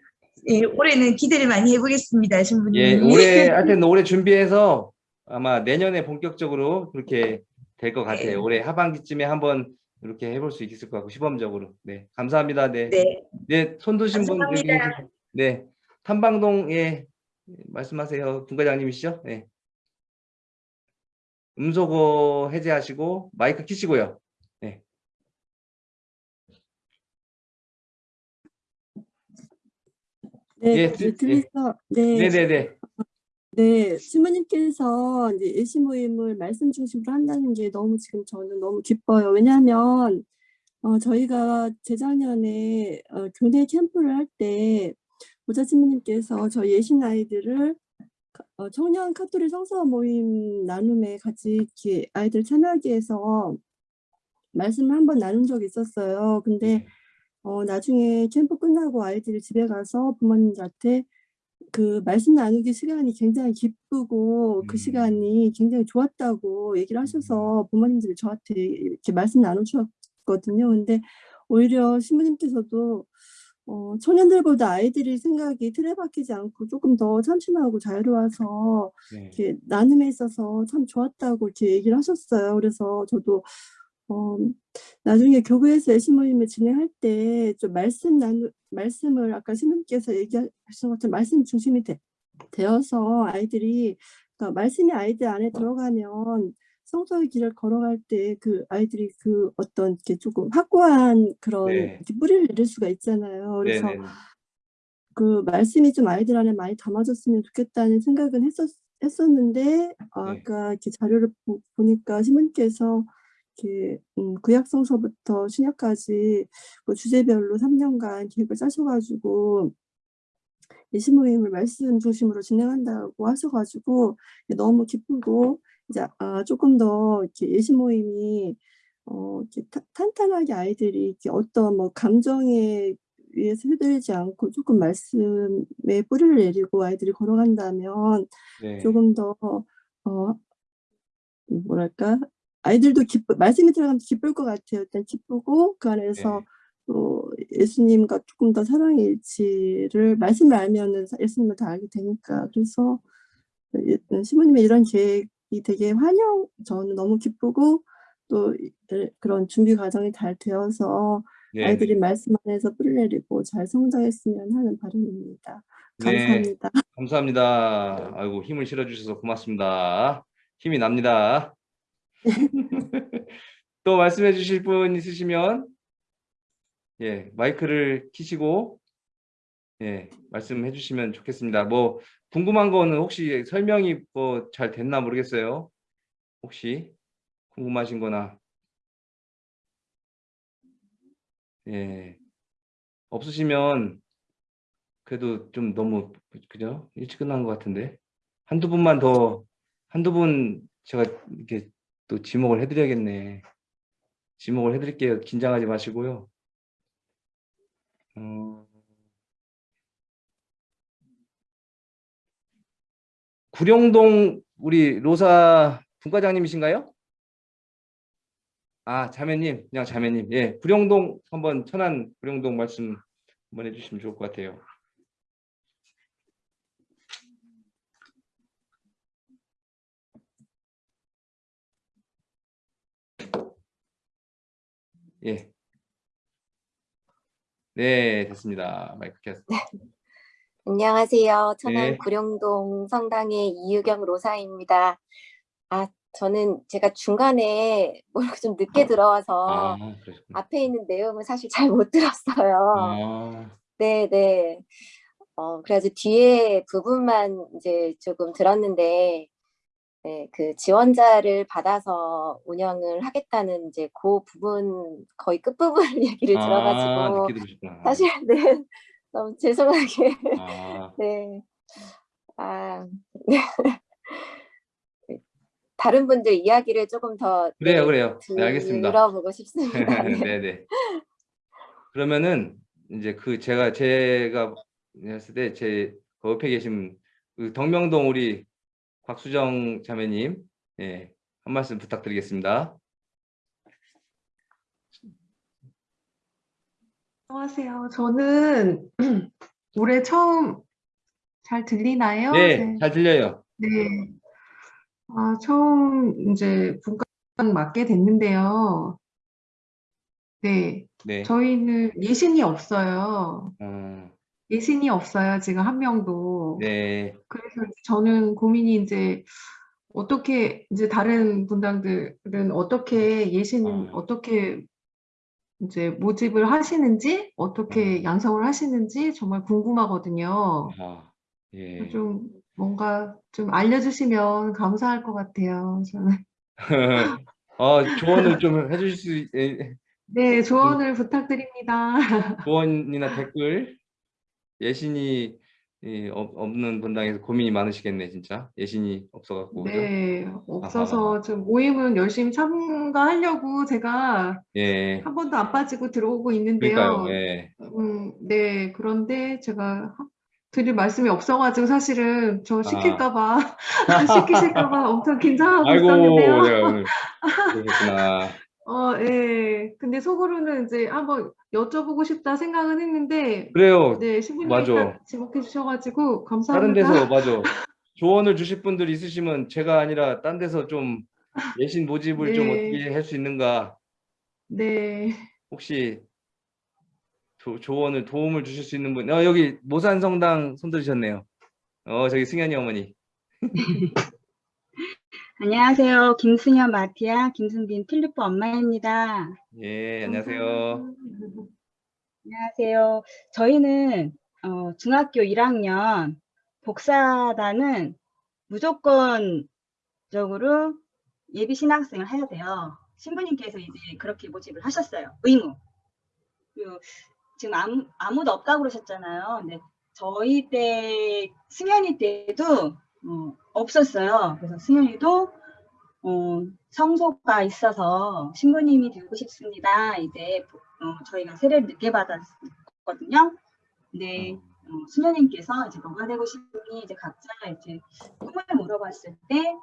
예, 올해는 기대를 많이 해보겠습니다, 신부님. 예, 올해 하여튼 올해 준비해서 아마 내년에 본격적으로 그렇게 될 것 같아요. 네. 올해 하반기쯤에 한번 이렇게 해볼 수 있을 것 같고 시범적으로. 네, 감사합니다. 네, 네, 네, 손 드신 분 네, 탐방동에 말씀하세요. 분과장님이시죠? 네. 음소거 해제하시고 마이크 키시고요. 네, 예, 네, 드- 들리서, 네, 네, 네, 네. 네, 신부님께서 이제 예시 모임을 말씀 중심으로 한다는 게 너무 지금 저는 너무 기뻐요. 왜냐하면 어, 저희가 재작년에 어, 교내 캠프를 할 때 모자 신부님께서 저희 예신 아이들을 가- 어, 청년 카톨릭 성서 모임 나눔에 같이 아이들 참여하게 해서 말씀을 한번 나눈 적이 있었어요. 근데 어, 나중에 캠프 끝나고 아이들이 집에 가서 부모님들한테 그 말씀 나누기 시간이 굉장히 기쁘고 그 음. 시간이 굉장히 좋았다고 얘기를 하셔서 부모님들이 저한테 이렇게 말씀 나누셨거든요. 근데 오히려 신부님께서도 어, 청년들보다 아이들이 생각이 틀에 박히지 않고 조금 더 참신하고 자유로워서 네. 이렇게 나눔에 있어서 참 좋았다고 이렇게 얘기를 하셨어요. 그래서 저도 어, 나중에 교회에서 예시 모임을 진행할 때 좀 말씀 나누 말씀을 아까 신부님께서 얘기하신 것처럼 말씀 중심이 되, 되어서 아이들이 그러니까 말씀이 아이들 안에 들어가면 성서의 길을 걸어갈 때 그 아이들이 그 어떤 이렇게 조금 확고한 그런 네. 뿌리를 내릴 수가 있잖아요. 그래서 네, 네. 그 말씀이 좀 아이들 안에 많이 담아졌으면 좋겠다는 생각은 했었, 했었는데 어, 네. 아까 이렇게 자료를 보, 보니까 신부님께서 이렇게 음, 구약성서부터 신약까지 그 주제별로 3년간 계획을 짜셔가지고 예시 모임을 말씀 중심으로 진행한다고 하셔가지고 너무 기쁘고 이제 아, 조금 더 이렇게 예시 모임이 어, 이렇게 타- 탄탄하게 아이들이 이렇게 어떤 뭐 감정에 위해서 휘둘리지 않고 조금 말씀에 뿌리를 내리고 아이들이 걸어간다면 네. 조금 더 어, 뭐랄까 아이들도 기쁘 말씀이 들어가면 기쁠 것 같아요. 일단 기쁘고 그 안에서 네. 또 예수님과 조금 더 사랑의 일치를 말씀을 알면은 예수님을 다 알게 되니까 그래서 예- 신부님의 이런 계획 이 되게 환영 저는 너무 기쁘고 또 이- 그런 준비 과정이 잘 되어서 네, 아이들이 말씀 안에서 뿌리 내리고 잘 성장했으면 하는 바람입니다. 네. 감사합니다. 감사합니다. 아이고 힘을 실어주셔서 고맙습니다. 힘이 납니다. 또 말씀해 주실 분 있으시면 예 마이크를 키시고 예 말씀해 주시면 좋겠습니다. 뭐 궁금한 거는 혹시 설명이 뭐 잘 됐나 모르겠어요. 혹시 궁금하신 거나 예 없으시면 그래도 좀 너무 그죠? 일찍 끝난 것 같은데 한두 분만 더 한두 분 제가 이렇게 또 지목을 해드려야겠네. 지목을 해드릴게요. 긴장하지 마시고요. 어... 구룡동 우리 로사 분과장님이신가요? 아 자매님, 그냥 자매님. 예, 구룡동 한번 천안 구룡동 말씀 한번 해주시면 좋을 것 같아요. 예. 네, 됐습니다. 마이크 켰. 안녕하세요. 천안 네. 구룡동 성당의 이유경 로사입니다. 아, 저는 제가 중간에 뭐라고 좀 늦게 들어와서 아. 앞에 있는 내용을 사실 잘 못 들었어요. 아, 네, 네. 어, 그래가지고 뒤에 부분만 이제 조금 들었는데, 네, 그 지원자를 받아서 운영을 하겠다는 이제 그 부분 거의 끝부분 얘기를 아, 들어가지고 들으셨구나. 사실 네 너무 죄송하게 아, 네. 아, 네. 다른 분들 이야기를 조금 더 그래요, 네, 그래요. 네, 알겠습니다. 들어보고 싶습니다. 네. 네, 네. 그러면은 이제 그 제가 제가 했을 때 제 옆에 계신 그 덕명동 우리 곽수정 자매님, 예, 한 말씀 부탁드리겠습니다. 안녕하세요. 저는 올해 처음 잘 들리나요? 네, 잘 들려요. 네. 아, 처음 이제 분과장 맡게 됐는데요. 네, 네. 저희는 예신이 없어요. 어, 예신이 없어요. 지금 한 명도. 네. 그래서 저는 고민이 이제 어떻게 이제 다른 분당들은 어떻게 예신 아. 어떻게 이제 모집을 하시는지 어떻게 양성을 하시는지 정말 궁금하거든요. 아, 예. 좀 뭔가 좀 알려주시면 감사할 것 같아요. 저는 어, 조언을 좀 해주실 수, 예, 네 조언을 부탁드립니다. 조언이나 댓글 예신이 예, 없- 없는 분당에서 고민이 많으시겠네 진짜. 예신이 없어갖고 그죠? 네 없어서 좀 모임은 열심히 참가하려고 제가 예. 한 번도 안 빠지고 들어오고 있는데요. 그러니까요 예. 음, 네, 그런데 제가 하- 드릴 말씀이 없어가지고 사실은 저 시킬까봐, 시키실까봐 엄청 긴장하고 아이고 있었는데요. 오늘 그러셨구나 어, 예. 근데 속으로는 이제 한번 여쭤보고 싶다 생각은 했는데, 그래요 네, 맞아. 딱 지목해 주셔가지고 다른 감사합니다. 데서 맞아 조언을 주실 분들 있으시면 제가 아니라 딴 데서 좀 예신 모집을 좀 네. 어떻게 할 수 있는가 네, 혹시 조, 조언을 도움을 주실 수 있는 분 어, 여기 모산성당 손 들으셨네요 어 저기 승현이 어머니 안녕하세요. 김승현 마티아, 김승빈 필리포 엄마입니다. 예 안녕하세요 안녕하세요. 저희는 어, 중학교 1학년 복사단은 무조건적으로 예비 신학생을 해야 돼요. 신부님께서 이제 그렇게 모집을 하셨어요. 의무. 그리고 지금 아무, 아무도 없다고 그러셨잖아요. 근데 저희 때 승현이 때도 어, 없었어요. 그래서 승현이도 어, 성소가 있어서 신부님이 되고 싶습니다. 이제 어, 저희가 세례를 늦게 받았거든요. 근데 어, 수녀님께서 이제 뭐가 되고 싶니 이제 각자 이제 꿈을 물어봤을 때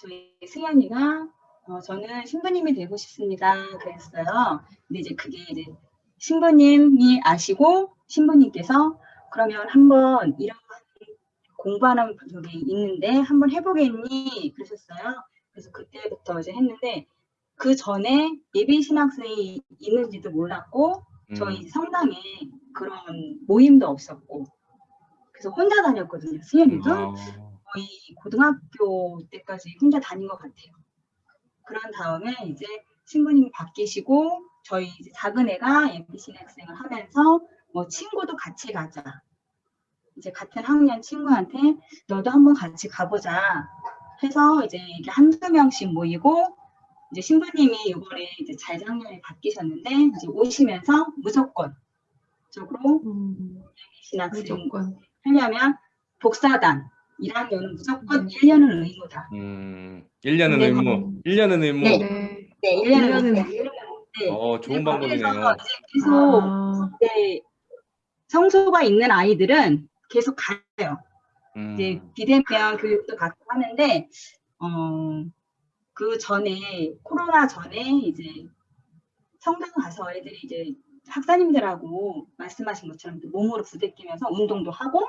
저희 승현이가 어, 저는 신부님이 되고 싶습니다. 그랬어요. 근데 이제 그게 이제 신부님이 아시고 신부님께서 그러면 한번 이런 공부하는 적이 있는데 한번 해보겠니? 그러셨어요. 그래서 그때부터 이제 했는데 그 전에 예비 신학생이 있는지도 몰랐고 저희 음. 성당에 그런 모임도 없었고 그래서 혼자 다녔거든요. 수연이도 아, 거의 고등학교 때까지 혼자 다닌 것 같아요. 그런 다음에 이제 신부님이 바뀌시고 저희 작은 애가 MBC 학생을 하면서 뭐 친구도 같이 가자. 이제 같은 학년 친구한테 너도 한번 같이 가보자 해서 이제 이게 한두 명씩 모이고 이제 신부님이 이번에 이제 재작년에 바뀌셨는데 이제 오시면서 무조건 적으로 음, 신학생 무조건. 하려면 복사단 1학년은 무조건 음. 1년은 의무다. 음, 1년은 네. 의무, 1년은 의무. 네. 네. 네, 1년은 1년은 의무. 네. 어, 좋은 방법이네요. 이제 계속 아, 네, 성소가 있는 아이들은 계속 가요. 음, 이제 비대면 교육도 받고 하는데 어, 그 전에 코로나 전에 이제 성당 가서 애들이 이제 학사님들하고 말씀하신 것처럼 또 몸으로 부대끼면서 운동도 하고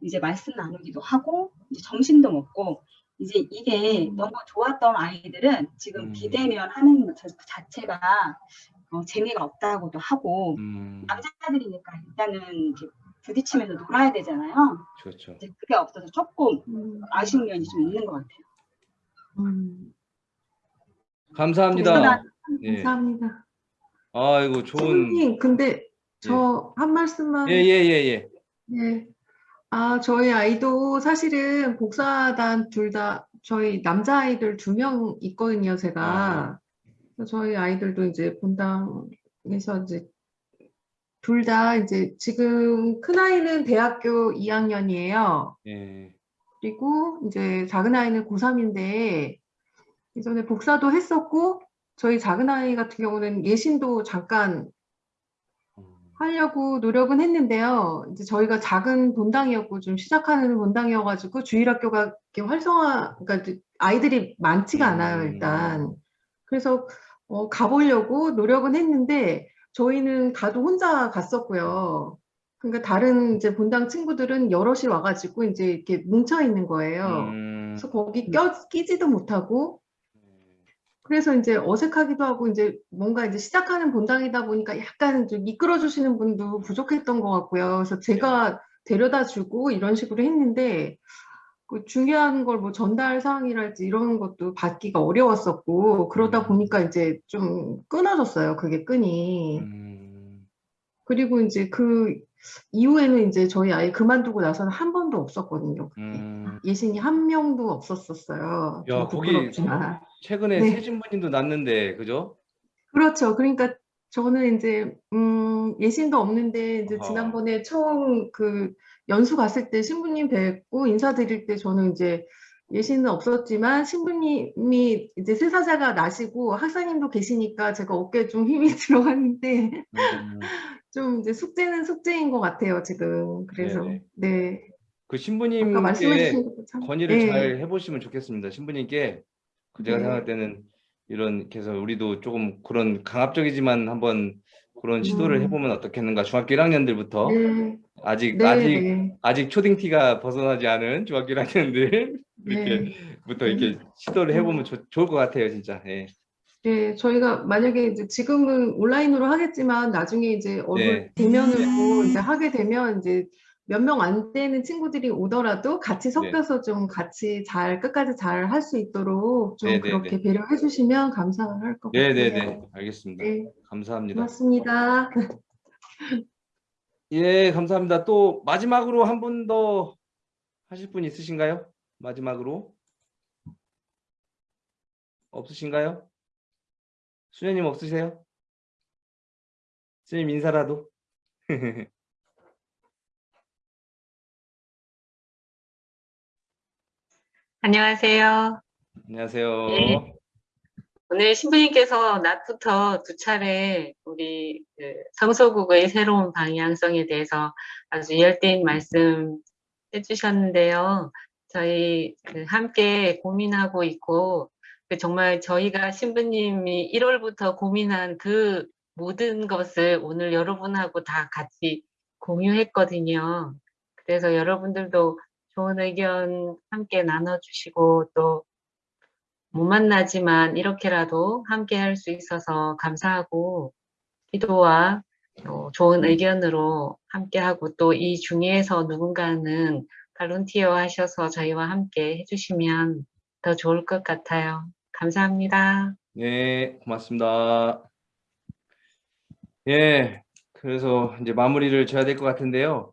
이제 말씀 나누기도 하고 이제 점심도 먹고 이제 이게 음. 너무 좋았던 아이들은 지금 음. 비대면 하는 것 자- 자체가 어, 재미가 없다고도 하고 음, 남자들이니까 일단은 부딪히면서 놀아야 되잖아요. 그렇죠. 이제 그게 없어서 조금 음, 아쉬운 면이 좀 있는 것 같아요. 음, 감사합니다. 복사단 예. 감사합니다. 아이고, 좋은. 신부님, 근데 저한 말씀만 예, 예, 예, 예. 네. 아, 저희 아이도 사실은 복사단 둘 다, 저희 남자 아이들 두 명 있거든요, 제가. 그래서 저희 아이들도 이제 본당에서 이제 둘 다 이제 지금 큰아이는 대학교 2학년이에요. 예. 그리고 이제 작은 아이는 고3인데 이전에 복사도 했었고, 저희 작은 아이 같은 경우는 예신도 잠깐 음, 하려고 노력은 했는데요. 이제 저희가 작은 본당이었고 좀 시작하는 본당이어가지고 주일학교가 이렇게 활성화, 그러니까 아이들이 많지가 않아요, 음. 일단. 그래서 어, 가보려고 노력은 했는데 저희는 가도 혼자 갔었고요. 그러니까 다른 이제 본당 친구들은 여럿이 와가지고 이제 이렇게 뭉쳐 있는 거예요. 음, 그래서 거기 껴 끼지도 못하고 그래서 이제 어색하기도 하고 이제 뭔가 이제 시작하는 본당이다 보니까 약간 좀 이끌어 주시는 분도 부족했던 것 같고요. 그래서 제가 데려다 주고 이런 식으로 했는데 그 중요한 걸 뭐 전달 사항이랄지 이런 것도 받기가 어려웠었고 그러다 음. 보니까 이제 좀 끊어졌어요. 그게 끈이. 음, 그리고 이제 그 이후에는 이제 저희 아이 그만두고 나서는 한 번도 없었거든요. 음. 예신이 한 명도 없었었어요. 야, 좀 거기. 최근에 네. 새 신부님도 났는데, 그죠? 그렇죠. 그러니까 저는 이제 음, 예신도 없는데 이제. 지난번에 처음 그 연수 갔을 때 신부님 뵙고 인사드릴 때 저는 이제 예신은 없었지만 신부님이 이제 세사자가 나시고 학사님도 계시니까 제가 어깨에 좀 힘이 들어갔는데 음, 좀 이제 숙제는 숙제인 것 같아요, 지금. 그래서 네네. 네. 그 신부님께 건의를 네. 잘 해보시면 좋겠습니다. 신부님께 그 제가 네. 생각할 때는 이런 그래서 우리도 조금 그런 강압적이지만 한번 그런 시도를 음. 해보면 어떻겠는가 중학교 1학년들부터 네. 아직 네, 아직 네. 아직 초딩티가 벗어나지 않은 중학교 1학년들 네. 이렇게부터 이렇게 시도를 해보면 좋- 좋을 것 같아요, 진짜. 예. 네, 저희가 만약에 이제 지금은 온라인으로 하겠지만 나중에 이제 얼굴 네. 대면으로 이제 하게 되면 이제 몇 명 안 되는 친구들이 오더라도 같이 네. 섞여서 좀 같이 잘 끝까지 잘 할 수 있도록 좀 네, 네, 그렇게 배려해 주시면 감사할 것 같아요. 네네네, 알겠습니다. 네, 감사합니다. 고맙습니다. 예, 감사합니다. 또 마지막으로 한 분 더 하실 분 있으신가요? 마지막으로 없으신가요? 수녀님 없으세요? 수녀님 인사라도. 안녕하세요. 안녕하세요. 네. 오늘 신부님께서 낮부터 두 차례 우리 그 성소국의 새로운 방향성에 대해서 아주 열띤 말씀 해주셨는데요. 저희 그 함께 고민하고 있고 그 정말 저희가 신부님이 1월부터 고민한 그 모든 것을 오늘 여러분하고 다 같이 공유했거든요. 그래서 여러분들도 좋은 의견 함께 나눠주시고 또 못 만나지만 이렇게라도 함께 할 수 있어서 감사하고 기도와 어, 좋은 의견으로 함께하고 또 이 중에서 누군가는 발론티어 하셔서 저희와 함께 해주시면 더 좋을 것 같아요. 감사합니다. 네, 고맙습니다. 예, 그래서 이제 마무리를 져야 될 것 같은데요.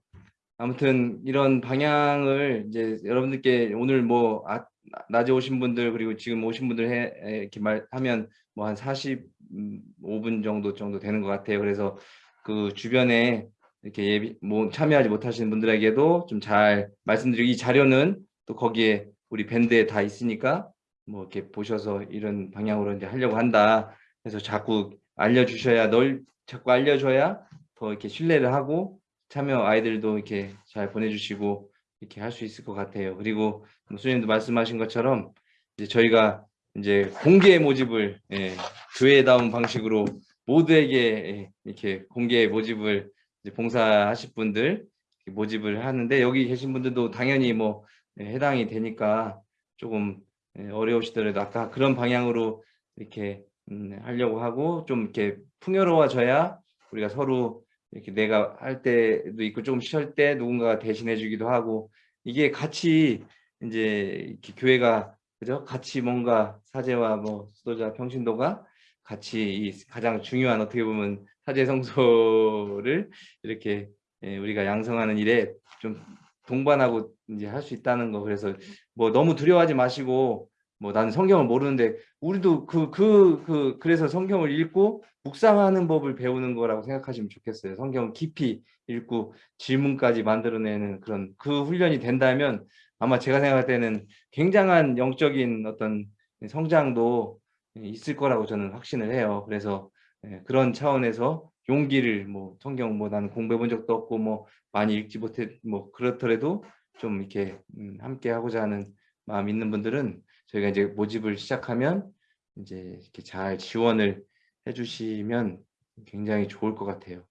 아무튼 이런 방향을 이제 여러분들께 오늘 뭐 아, 낮에 오신 분들 그리고 지금 오신 분들 해, 에, 이렇게 말하면 뭐 한 45분 정도 정도 되는 것 같아요. 그래서 그 주변에 이렇게 예비 뭐 참여하지 못하시는 분들에게도 좀 잘 말씀드리고 이 자료는 또 거기에 우리 밴드에 다 있으니까 뭐 이렇게 보셔서 이런 방향으로 이제 하려고 한다. 그래서 자꾸 알려주셔야 널 자꾸 알려줘야 더 이렇게 신뢰를 하고 참여 아이들도 이렇게 잘 보내주시고 이렇게 할 수 있을 것 같아요. 그리고 뭐 수님도 말씀하신 것처럼 이제 저희가 이제 공개 모집을 예, 교회다운 방식으로 모두에게 예, 이렇게 공개 모집을 봉사하실 분들 모집을 하는데 여기 계신 분들도 당연히 뭐 예, 해당이 되니까 조금 예, 어려우시더라도 아까 그런 방향으로 이렇게 음, 하려고 하고 좀 이렇게 풍요로워져야 우리가 서로 이렇게 내가 할 때도 있고 조금 쉴 때 누군가가 대신해 주기도 하고 이게 같이 이제 교회가 그죠? 같이 뭔가 사제와 뭐 수도자 평신도가 같이 이 가장 중요한 어떻게 보면 사제 성소를 이렇게 예, 우리가 양성하는 일에 좀 동반하고 이제 할 수 있다는 거. 그래서 뭐 너무 두려워하지 마시고 뭐 나는 성경을 모르는데 우리도 그 그 그 그, 래서 성경을 읽고 묵상하는 법을 배우는 거라고 생각하시면 좋겠어요. 성경 깊이 읽고 질문까지 만들어내는 그런 그 훈련이 된다면 아마 제가 생각할 때는 굉장한 영적인 어떤 성장도 있을 거라고 저는 확신을 해요. 그래서 예, 그런 차원에서 용기를 뭐 성경 뭐 나는 공부해 본 적도 없고 뭐 많이 읽지 못해 뭐 그렇더라도 좀 이렇게 음, 함께 하고자 하는 마음 있는 분들은 저희가 이제 모집을 시작하면 이제 이렇게 잘 지원을 해주시면 굉장히 좋을 것 같아요.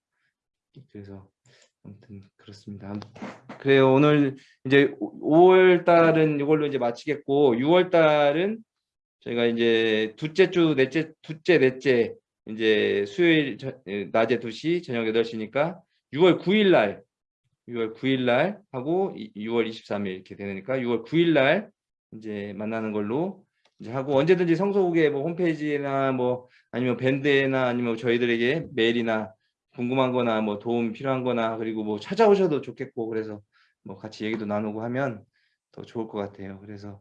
그래서 아무튼 그렇습니다. 그래요. 오늘 이제 5월 달은 이걸로 이제 마치겠고 6월 달은 저희가 이제 둘째 주 넷째 둘째 넷째 이제 수요일 저, 예, 낮에 2시 저녁 8시니까 6월 9일 날 6월 9일 날 하고 6월 23일 이렇게 되니까 6월 9일 날 이제 만나는 걸로 이제 하고 언제든지 성소국의 뭐 홈페이지나 뭐 아니면 밴드나 아니면 저희들에게 메일이나 궁금한 거나 뭐 도움 필요한 거나 그리고 뭐 찾아오셔도 좋겠고 그래서 뭐 같이 얘기도 나누고 하면 더 좋을 것 같아요. 그래서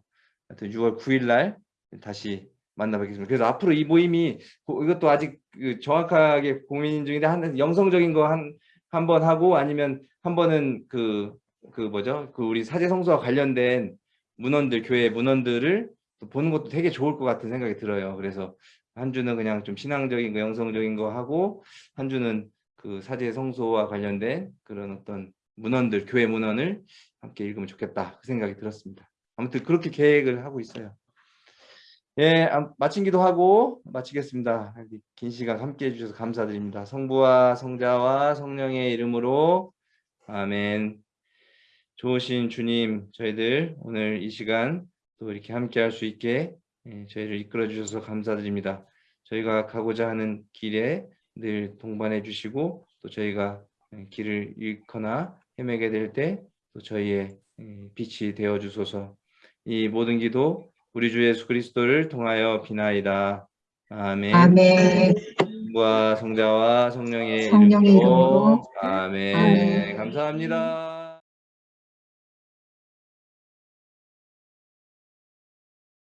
하여튼 6월 9일 날 다시 만나뵙겠습니다. 그래서 앞으로 이 모임이 고- 이것도 아직 그 정확하게 고민 중인데 한 영성적인 거 한 한 번 하고 아니면 한 번은 그그 뭐죠? 그 우리 사제 성소와 관련된 문헌들 교회 문헌들을 또 보는 것도 되게 좋을 것 같은 생각이 들어요. 그래서 한 주는 그냥 좀 신앙적인 거, 영성적인 거 하고 한 주는 그 사제 성소와 관련된 그런 어떤 문헌들, 교회 문헌을 함께 읽으면 좋겠다 그 생각이 들었습니다. 아무튼 그렇게 계획을 하고 있어요. 예, 아, 마친 기도하고 마치겠습니다. 긴 시간 함께 해주셔서 감사드립니다. 성부와 성자와 성령의 이름으로 아멘. 좋으신 주님, 저희들 오늘 이 시간 또 이렇게 함께 할 수 있게 예, 저희를 이끌어 주셔서 감사드립니다. 저희가 가고자 하는 길에 늘 동반해 주시고 또 저희가 예, 길을 잃거나 헤매게 될 때 또 저희의 예, 빛이 되어 주소서. 이 모든 기도 우리 주 예수 그리스도를 통하여 비나이다. 아멘. 아멘. 성부와 성자와 성령의, 성령의 이름으로 이름으로. 아멘. 아멘. 감사합니다.